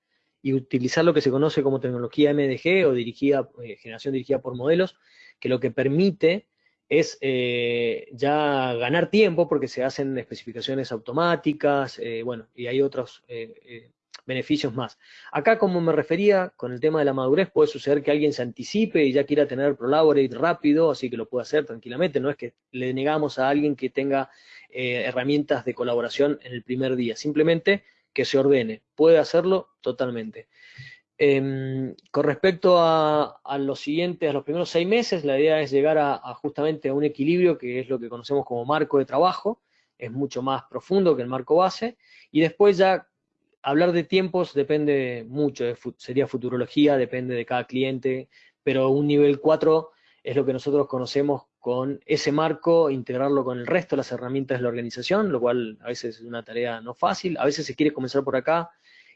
y utilizar lo que se conoce como tecnología MDG o eh, generación dirigida por modelos, que lo que permite es eh, ya ganar tiempo porque se hacen especificaciones automáticas, eh, bueno, y hay otros beneficios más. Acá, como me refería con el tema de la madurez, puede suceder que alguien se anticipe y ya quiera tener Prolaborate rápido, así que lo puede hacer tranquilamente, no es que le negamos a alguien que tenga herramientas de colaboración en el primer día, simplemente que se ordene, puede hacerlo totalmente. Em, con respecto a, los siguientes, a los primeros seis meses, la idea es llegar a, justamente a un equilibrio que es lo que conocemos como marco de trabajo, es mucho más profundo que el marco base, y después ya hablar de tiempos depende mucho, sería futurología, depende de cada cliente, pero un nivel 4 es lo que nosotros conocemos con ese marco, integrarlo con el resto de las herramientas de la organización, lo cual a veces es una tarea no fácil, a veces se quiere comenzar por acá,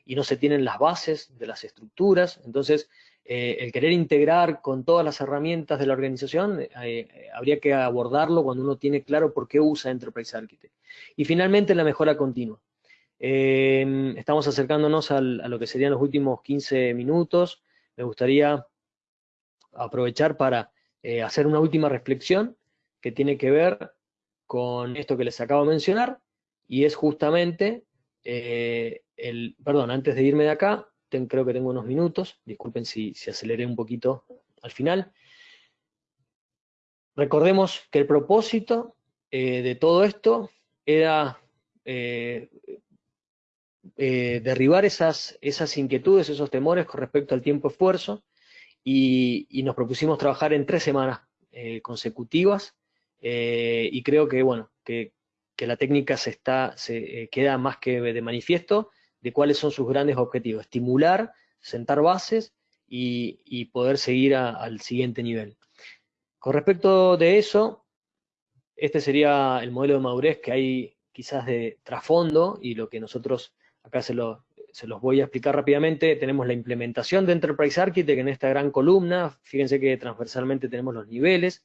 y no se tienen las bases de las estructuras, entonces eh, el querer integrar con todas las herramientas de la organización, eh, eh, habría que abordarlo cuando uno tiene claro por qué usa Enterprise Architect. Y finalmente la mejora continua. Estamos acercándonos a lo que serían los últimos 15 minutos. Me gustaría aprovechar para hacer una última reflexión que tiene que ver con esto que les acabo de mencionar, y es justamente el, perdón, antes de irme de acá, creo que tengo unos minutos, disculpen si, si aceleré un poquito al final. Recordemos que el propósito eh, de todo esto era eh, eh, derribar esas, esas inquietudes, esos temores con respecto al tiempo-esfuerzo, y, nos propusimos trabajar en tres semanas consecutivas, y creo que, bueno, que, la técnica se, está, se queda más que de manifiesto, de cuáles son sus grandes objetivos, estimular, sentar bases y, poder seguir al siguiente nivel. Con respecto de eso, este sería el modelo de madurez que hay quizás de trasfondo y lo que nosotros acá se, se los voy a explicar rápidamente. Tenemos la implementación de Enterprise Architect en esta gran columna. Fíjense que transversalmente tenemos los niveles.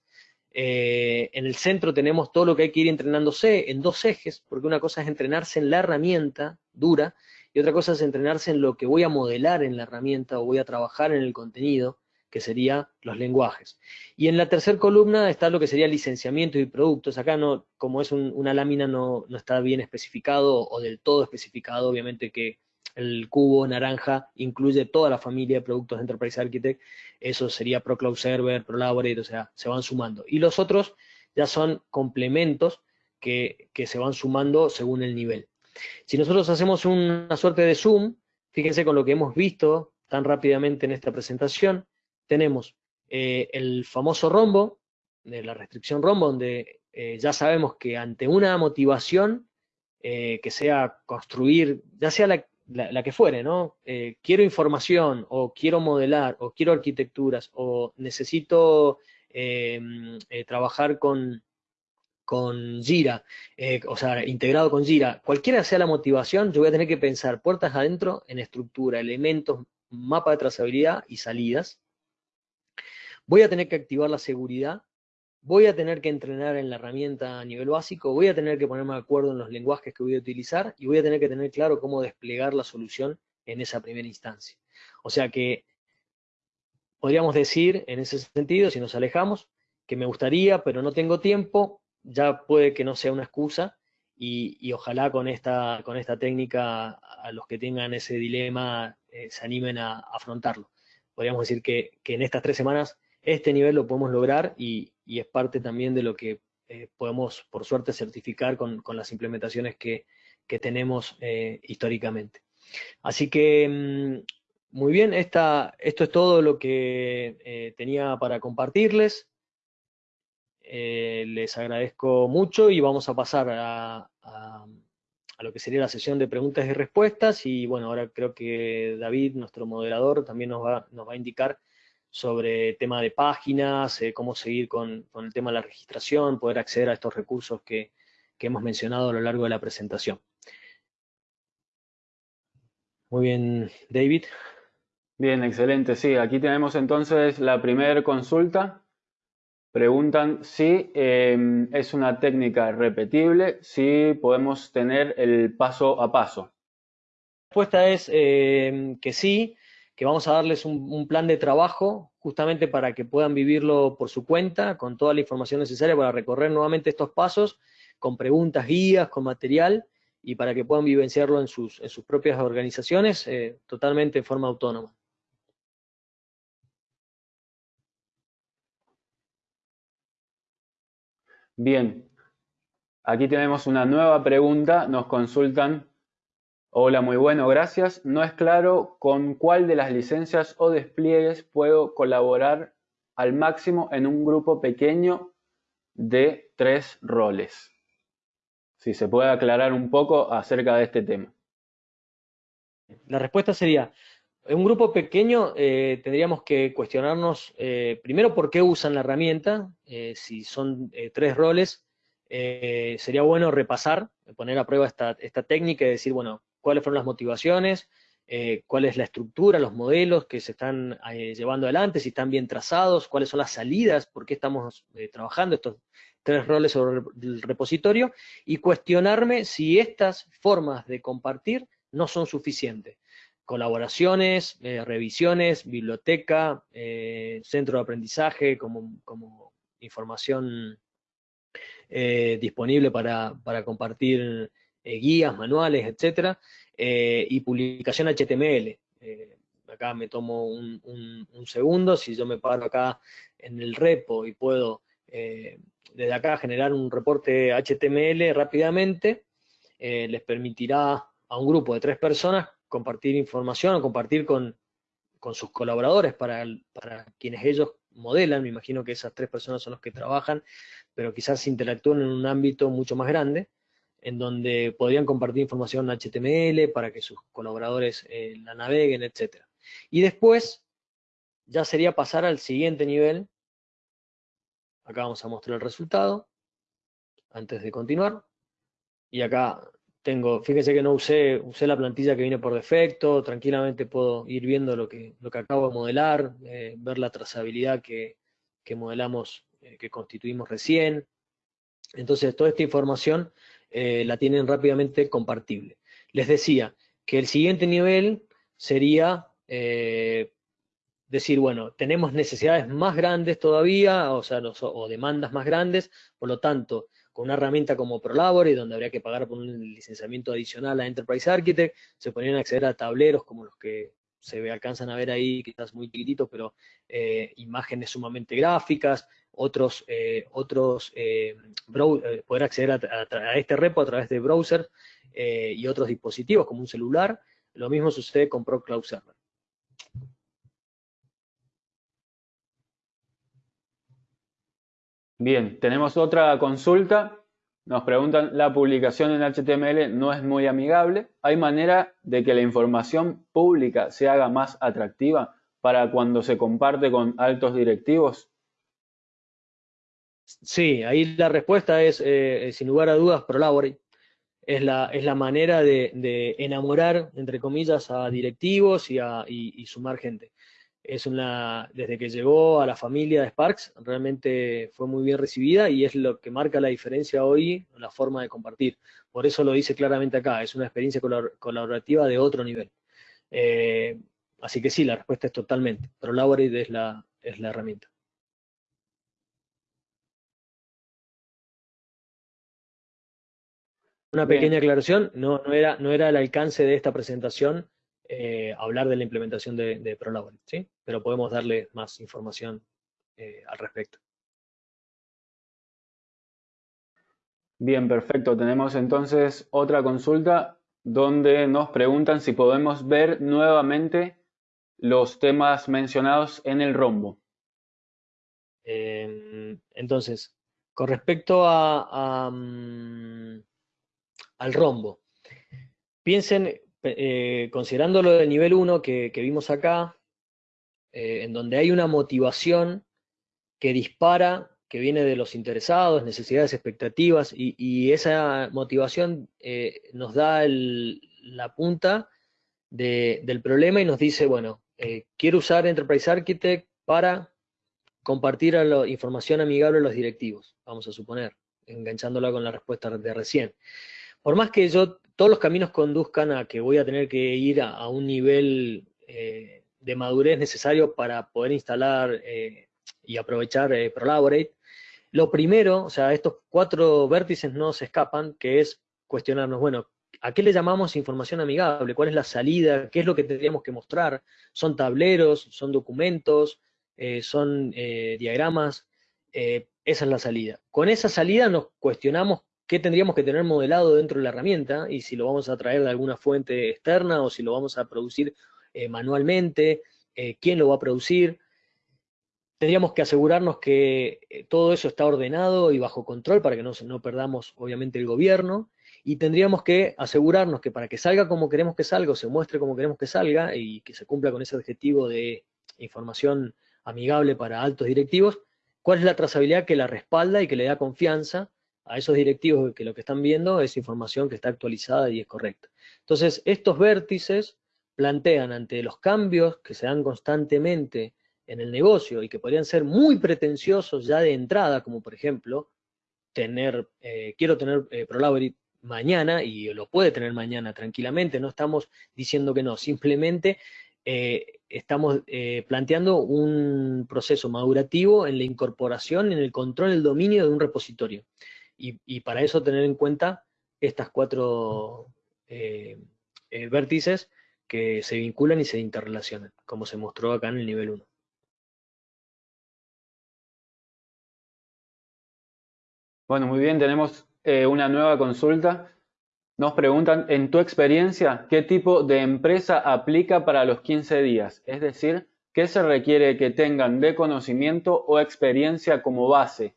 Eh, en el centro tenemos todo lo que hay que ir entrenándose en dos ejes, porque una cosa es entrenarse en la herramienta dura y otra cosa es entrenarse en lo que voy a modelar en la herramienta o voy a trabajar en el contenido, que sería los lenguajes. Y en la tercera columna está lo que sería licenciamiento y productos. Acá, no, como es una lámina, no, está bien especificado o del todo especificado. Obviamente que el cubo naranja incluye toda la familia de productos de Enterprise Architect. Eso sería ProCloud Server, ProLaborate, o sea, se van sumando. Y los otros ya son complementos que, que se van sumando según el nivel. Si nosotros hacemos una suerte de zoom, fíjense con lo que hemos visto tan rápidamente en esta presentación, tenemos eh, el famoso rombo, de la restricción rombo, donde eh, ya sabemos que ante una motivación eh, que sea construir, ya sea la, que fuere, ¿no? quiero información, o quiero modelar, o quiero arquitecturas, o necesito trabajar con, con Jira, o sea, integrado con Jira, cualquiera sea la motivación, yo voy a tener que pensar puertas adentro en estructura, elementos, mapa de trazabilidad y salidas. Voy a tener que activar la seguridad, voy a tener que entrenar en la herramienta a nivel básico, voy a tener que ponerme de acuerdo en los lenguajes que voy a utilizar y voy a tener que tener claro cómo desplegar la solución en esa primera instancia. O sea que podríamos decir, en ese sentido, si nos alejamos, que me gustaría, pero no tengo tiempo, ya puede que no sea una excusa y, ojalá con esta, con esta técnica a los que tengan ese dilema eh, se animen a, afrontarlo. Podríamos decir que, en estas tres semanas este nivel lo podemos lograr y, es parte también de lo que eh, podemos, por suerte, certificar con, las implementaciones que, tenemos eh, históricamente. Así que, mm, muy bien, esta, esto es todo lo que tenía para compartirles. Eh, les agradezco mucho y vamos a pasar a, lo que sería la sesión de preguntas y respuestas. Y bueno, ahora creo que David, nuestro moderador, también nos va, nos va a indicar sobre tema de páginas, eh, cómo seguir con, el tema de la registración, poder acceder a estos recursos que, que hemos mencionado a lo largo de la presentación. Muy bien, David. Bien, excelente. Sí, aquí tenemos entonces la primera consulta Preguntan si em, es una técnica repetible, si podemos tener el paso a paso. La respuesta es em, que sí, que vamos a darles un, plan de trabajo justamente para que puedan vivirlo por su cuenta, con toda la información necesaria para recorrer nuevamente estos pasos, con preguntas, guías, con material, y para que puedan vivenciarlo en sus, en sus propias organizaciones eh, totalmente en forma autónoma. Bien, aquí tenemos una nueva pregunta, nos consultan. Hola, muy bueno, gracias. No es claro con cuál de las licencias o despliegues puedo colaborar al máximo en un grupo pequeño de tres roles. Si se puede aclarar un poco acerca de este tema. La respuesta sería, en un grupo pequeño eh, tendríamos que cuestionarnos eh, primero por qué usan la herramienta, eh, si son tres roles, sería bueno repasar, poner a prueba esta, técnica y decir, bueno, cuáles fueron las motivaciones, cuál es la estructura, los modelos que se están llevando adelante, si están bien trazados, cuáles son las salidas, por qué estamos trabajando estos tres roles sobre el repositorio, y cuestionarme si estas formas de compartir no son suficientes. Colaboraciones, eh, revisiones, biblioteca, eh, centro de aprendizaje como, como información disponible para, compartir guías, manuales, etcétera, y publicación HTML. acá me tomo un, un, segundo, si yo me paro acá en el repo y puedo desde acá generar un reporte HTML rápidamente, les permitirá a un grupo de tres personas compartir información o compartir con, sus colaboradores para, para quienes ellos modelan, me imagino que esas tres personas son los que trabajan, pero quizás interactúen en un ámbito mucho más grande, en donde podrían compartir información HTML para que sus colaboradores eh, la naveguen, etc. Y después ya sería pasar al siguiente nivel. Acá vamos a mostrar el resultado, antes de continuar. Y acá tengo, fíjense que no usé, usé la plantilla que viene por defecto, tranquilamente puedo ir viendo lo que, lo que acabo de modelar, eh, ver la trazabilidad que, modelamos, eh, que constituimos recién. Entonces, toda esta información eh, la tienen rápidamente compartible. Les decía que el siguiente nivel sería decir, bueno, tenemos necesidades más grandes todavía, o sea, o demandas más grandes, por lo tanto, con una herramienta como ProLabore, donde habría que pagar por un licenciamiento adicional a Enterprise Architect, se podrían acceder a tableros como los que se ve, alcanzan a ver ahí, quizás muy chiquititos, pero eh, imágenes sumamente gráficas, otros, eh, otros eh, poder acceder a, este repo a través de browser y otros dispositivos como un celular. Lo mismo sucede con ProCloud Server. Bien, tenemos otra consulta. Nos preguntan, la publicación en HTML no es muy amigable. ¿Hay manera de que la información pública se haga más atractiva para cuando se comparte con altos directivos? Sí, ahí la respuesta es, eh, sin lugar a dudas, ProLabore. Es la, es la manera de, enamorar, entre comillas, a directivos y, a, y sumar gente es una, desde que llegó a la familia de Sparks, realmente fue muy bien recibida y es lo que marca la diferencia hoy, la forma de compartir. Por eso lo dice claramente acá, es una experiencia colaborativa de otro nivel. Eh, así que sí, la respuesta es totalmente. Prolaborate es la, es la herramienta. Una pequeña aclaración, no, no, era, no era el alcance de esta presentación eh, hablar de la implementación de, de ¿sí? Pero podemos darle más información eh, al respecto. Bien, perfecto. Tenemos entonces otra consulta donde nos preguntan si podemos ver nuevamente los temas mencionados en el rombo. Em, entonces, con respecto a, mm, al rombo, piensen, eh, considerando lo del nivel 1 que, vimos acá, eh, en donde hay una motivación que dispara, que viene de los interesados, necesidades, expectativas, y, esa motivación eh, nos da la punta del problema y nos dice, bueno, quiero usar Enterprise Architect para compartir la información amigable a los directivos, vamos a suponer, enganchándola con la respuesta de recién. Por más que yo todos los caminos conduzcan a que voy a tener que ir a, un nivel eh, de madurez necesario para poder instalar eh, y aprovechar eh, Prolaborate. Lo primero, o sea, estos cuatro vértices no se escapan, que es cuestionarnos, bueno, ¿a qué le llamamos información amigable? ¿Cuál es la salida? ¿Qué es lo que tendríamos que mostrar? ¿Son tableros? ¿Son documentos? ¿Son diagramas? esa es la salida. Con esa salida nos cuestionamos qué tendríamos que tener modelado dentro de la herramienta y si lo vamos a traer de alguna fuente externa o si lo vamos a producir eh, manualmente, eh, quién lo va a producir. Tendríamos que asegurarnos que eh, todo eso está ordenado y bajo control para que no, no perdamos obviamente el gobierno y tendríamos que asegurarnos que para que salga como queremos que salga o se muestre como queremos que salga y que se cumpla con ese objetivo de información amigable para altos directivos, cuál es la trazabilidad que la respalda y que le da confianza a esos directivos que lo que están viendo es información que está actualizada y es correcta. Entonces, estos vértices plantean ante los cambios que se dan constantemente en el negocio y que podrían ser muy pretenciosos ya de entrada, como por ejemplo, tener, eh, quiero tener eh, mañana y lo puede tener mañana tranquilamente, no estamos diciendo que no, simplemente eh, estamos eh, planteando un proceso madurativo en la incorporación, en el control, el dominio de un repositorio. Y, para eso tener en cuenta estas cuatro eh, vértices que se vinculan y se interrelacionan, como se mostró acá en el nivel 1. Bueno, muy bien, tenemos una nueva consulta. Nos preguntan, en tu experiencia, ¿qué tipo de empresa aplica para los 15 días? Es decir, ¿qué se requiere que tengan de conocimiento o experiencia como base?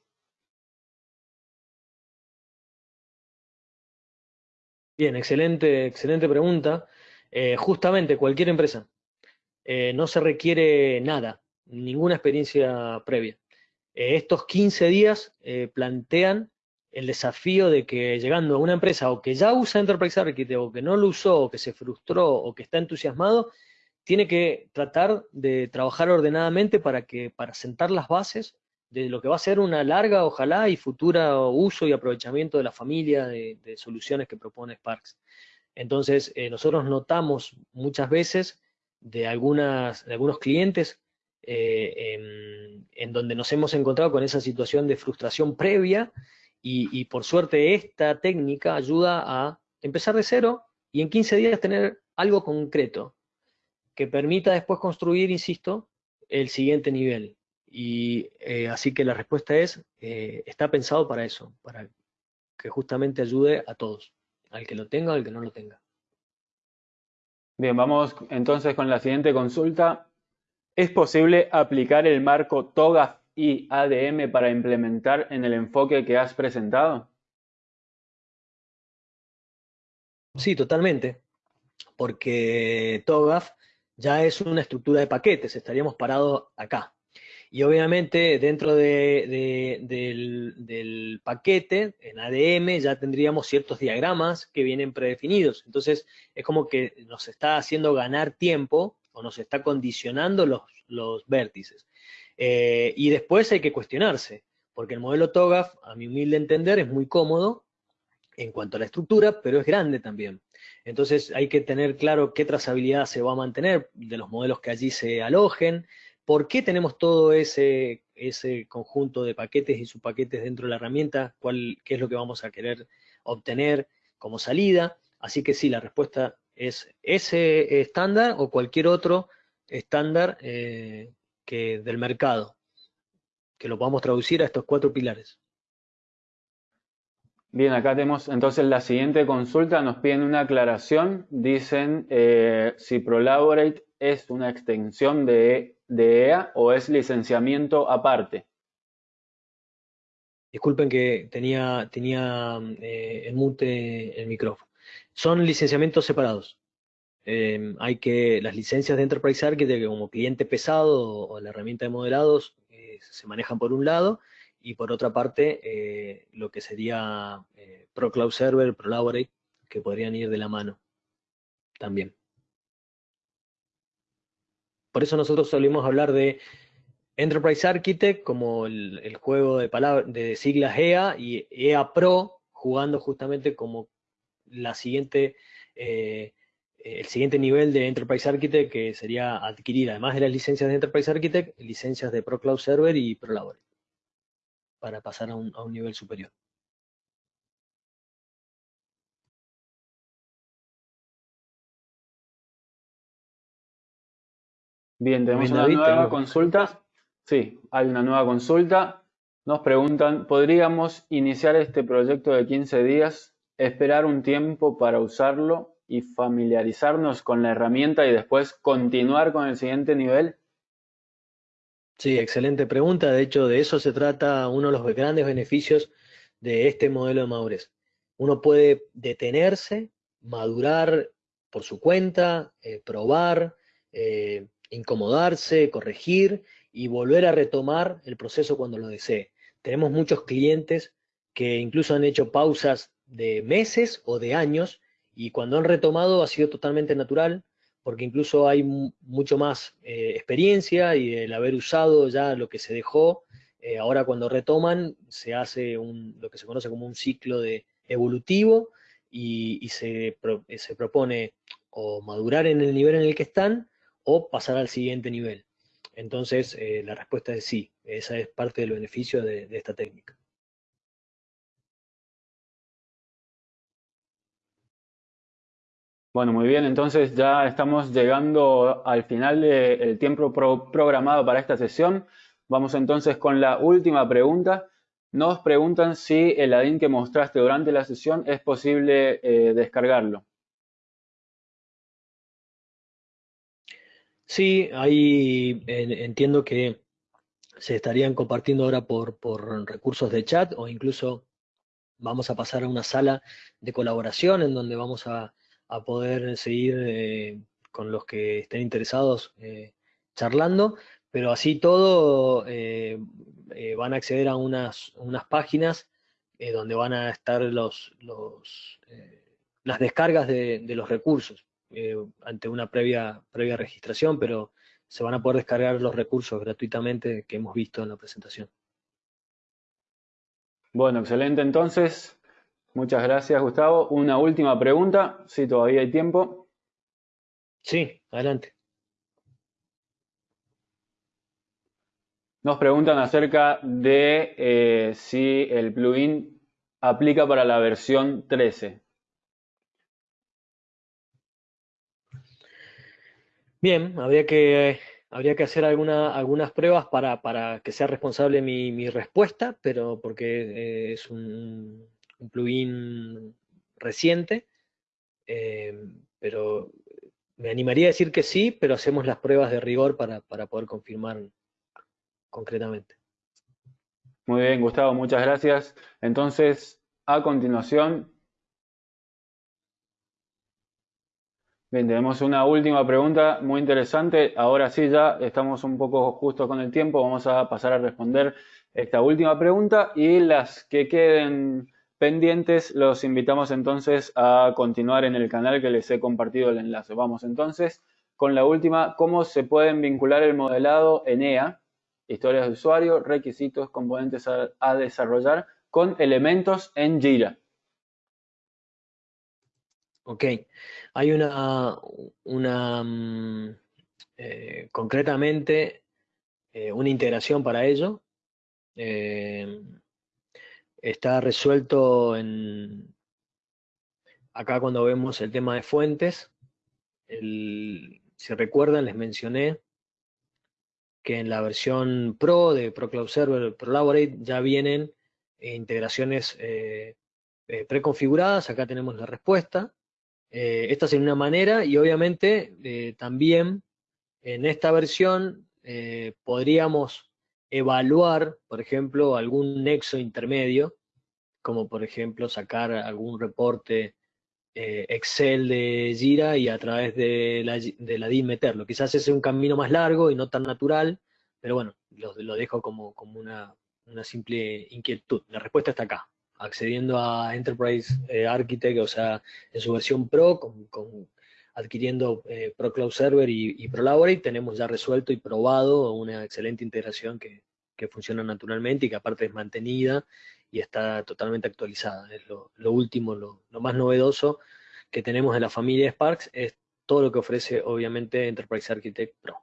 Bien, excelente, excelente pregunta. Eh, justamente cualquier empresa. Eh, no se requiere nada, ninguna experiencia previa. Eh, estos 15 días plantean el desafío de que llegando a una empresa o que ya usa Enterprise Architect o que no lo usó o que se frustró o que está entusiasmado, tiene que tratar de trabajar ordenadamente para, que, para sentar las bases de lo que va a ser una larga, ojalá, y futura uso y aprovechamiento de la familia de, soluciones que propone Sparks. Entonces, eh, nosotros notamos muchas veces de, algunas, algunos clientes eh, en, en donde nos hemos encontrado con esa situación de frustración previa y, por suerte esta técnica ayuda a empezar de cero y en 15 días tener algo concreto que permita después construir, insisto, el siguiente nivel. Y eh, así que la respuesta es, eh, está pensado para eso, para que justamente ayude a todos, al que lo tenga o al que no lo tenga. Bien, vamos entonces con la siguiente consulta. ¿Es posible aplicar el marco TOGAF y ADM para implementar en el enfoque que has presentado? Sí, totalmente, porque TOGAF ya es una estructura de paquetes, estaríamos parados acá. Y obviamente dentro del, del, paquete, en ADM, ya tendríamos ciertos diagramas que vienen predefinidos. Entonces es como que nos está haciendo ganar tiempo o nos está condicionando los, los vértices. Eh, y después hay que cuestionarse, porque el modelo TOGAF, a mi humilde entender, es muy cómodo en cuanto a la estructura, pero es grande también. Entonces hay que tener claro qué trazabilidad se va a mantener de los modelos que allí se alojen, por qué tenemos todo ese, ese conjunto de paquetes y subpaquetes dentro de la herramienta, cuál, qué es lo que vamos a querer obtener como salida. Así que sí, la respuesta es ese estándar o cualquier otro estándar eh, del mercado, que lo podamos traducir a estos cuatro pilares. Bien, acá tenemos entonces la siguiente consulta, nos piden una aclaración, dicen eh, si Prolaborate es una extensión de, de EA o es licenciamiento aparte. Disculpen que tenía, tenía eh, en mute el micrófono. Son licenciamientos separados. Em, hay que, las licencias de Enterprise Architect como cliente pesado o, la herramienta de modelados eh, se manejan por un lado y por otra parte eh, lo que sería eh, Pro Cloud Server, ProLaborate, que podrían ir de la mano también. Por eso nosotros solemos hablar de Enterprise Architect como el, juego de, de siglas EA y EA Pro jugando justamente como la siguiente el siguiente nivel de Enterprise Architect que sería adquirir, además de las licencias de Enterprise Architect, licencias de Pro Cloud Server y Pro para pasar a un, nivel superior. Bien, tenemos una nueva consulta. Sí, hay una nueva consulta. Nos preguntan, ¿podríamos iniciar este proyecto de 15 días, esperar un tiempo para usarlo y familiarizarnos con la herramienta y después continuar con el siguiente nivel? Sí, excelente pregunta. De hecho, de eso se trata uno de los grandes beneficios de este modelo de madurez. Uno puede detenerse, madurar por su cuenta, eh, probar, eh, incomodarse, corregir y volver a retomar el proceso cuando lo desee. Tenemos muchos clientes que incluso han hecho pausas de meses o de años y cuando han retomado ha sido totalmente natural, porque incluso hay mucho más eh, experiencia y el haber usado ya lo que se dejó, eh, ahora cuando retoman se hace lo que se conoce como un ciclo de evolutivo y, se, se propone o madurar en el nivel en el que están o pasar al siguiente nivel. Entonces, eh, la respuesta es sí, esa es parte del beneficio de, esta técnica. Bueno, muy bien, entonces ya estamos llegando al final del tiempo programado para esta sesión. Vamos entonces con la última pregunta. Nos preguntan si el ADIN que mostraste durante la sesión es posible eh, descargarlo. Sí, ahí entiendo que se estarían compartiendo ahora por, recursos de chat o incluso vamos a pasar a una sala de colaboración en donde vamos a, poder seguir eh, con los que estén interesados eh, charlando, pero así todo eh, van a acceder a unas, unas páginas donde van a estar los, las descargas de los recursos. Eh, ante una previa, previa registración, pero se van a poder descargar los recursos gratuitamente que hemos visto en la presentación. Bueno, excelente entonces. Muchas gracias, Gustavo. Una última pregunta, si todavía hay tiempo. Sí, adelante. Nos preguntan acerca de eh, si el plugin aplica para la versión 13. Bien, habría que, habría que hacer alguna, algunas pruebas para, para, que sea responsable mi, mi respuesta, pero porque eh, es un, un, plugin reciente, eh, pero me animaría a decir que sí, pero hacemos las pruebas de rigor para, para poder confirmar concretamente. Muy bien, Gustavo, muchas gracias. Entonces, a continuación, Bien, tenemos una última pregunta muy interesante. Ahora sí, ya estamos un poco justo con el tiempo. Vamos a pasar a responder esta última pregunta y las que queden pendientes los invitamos entonces a continuar en el canal que les he compartido el enlace. Vamos entonces con la última, ¿cómo se pueden vincular el modelado ENEA, historias de usuario, requisitos, componentes a, a desarrollar, con elementos en Jira? Ok, hay una, una mm, eh, concretamente, eh, una integración para ello. Eh, está resuelto en, acá cuando vemos el tema de fuentes, si recuerdan les mencioné que en la versión Pro de ProCloud Server ProLaborate ya vienen integraciones preconfiguradas, acá tenemos la respuesta, eh, esta es una manera y obviamente eh, también en esta versión eh, podríamos evaluar, por ejemplo, algún nexo intermedio, como por ejemplo sacar algún reporte Excel de Jira y a través de la, de la DIN meterlo. Quizás ese es un camino más largo y no tan natural, pero bueno, lo, dejo como, como una, una simple inquietud. La respuesta está acá accediendo a Enterprise eh, Architect, o sea, en su versión Pro, con, adquiriendo eh, Pro Cloud Server y, y ProLaborate, tenemos ya resuelto y probado una excelente integración que, funciona naturalmente y que aparte es mantenida y está totalmente actualizada. Es lo, último, lo, más novedoso que tenemos en la familia Sparks, es todo lo que ofrece obviamente Enterprise Architect Pro.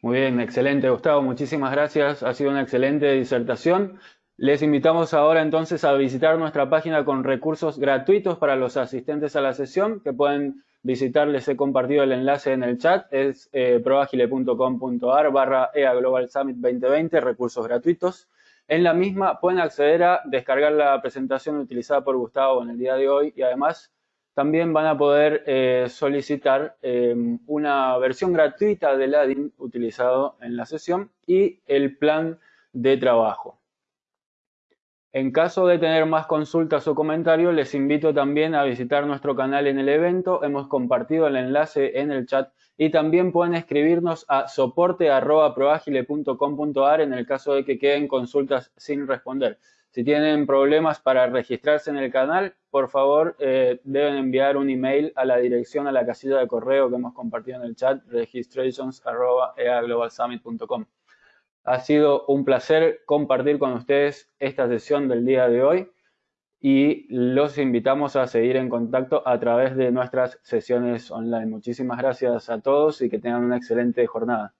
Muy bien, excelente Gustavo, muchísimas gracias. Ha sido una excelente disertación. Les invitamos ahora entonces a visitar nuestra página con recursos gratuitos para los asistentes a la sesión que pueden visitar, les he compartido el enlace en el chat, es eh, proagile.com.ar barra EA Global Summit 2020, recursos gratuitos. En la misma pueden acceder a descargar la presentación utilizada por Gustavo en el día de hoy y además también van a poder eh, solicitar eh, una versión gratuita del ADIN utilizado en la sesión y el plan de trabajo. En caso de tener más consultas o comentarios, les invito también a visitar nuestro canal en el evento. Hemos compartido el enlace en el chat y también pueden escribirnos a soporte.proagile.com.ar en el caso de que queden consultas sin responder. Si tienen problemas para registrarse en el canal, por favor eh, deben enviar un email a la dirección, a la casilla de correo que hemos compartido en el chat, registrations.eaglobalsummit.com. Ha sido un placer compartir con ustedes esta sesión del día de hoy y los invitamos a seguir en contacto a través de nuestras sesiones online. Muchísimas gracias a todos y que tengan una excelente jornada.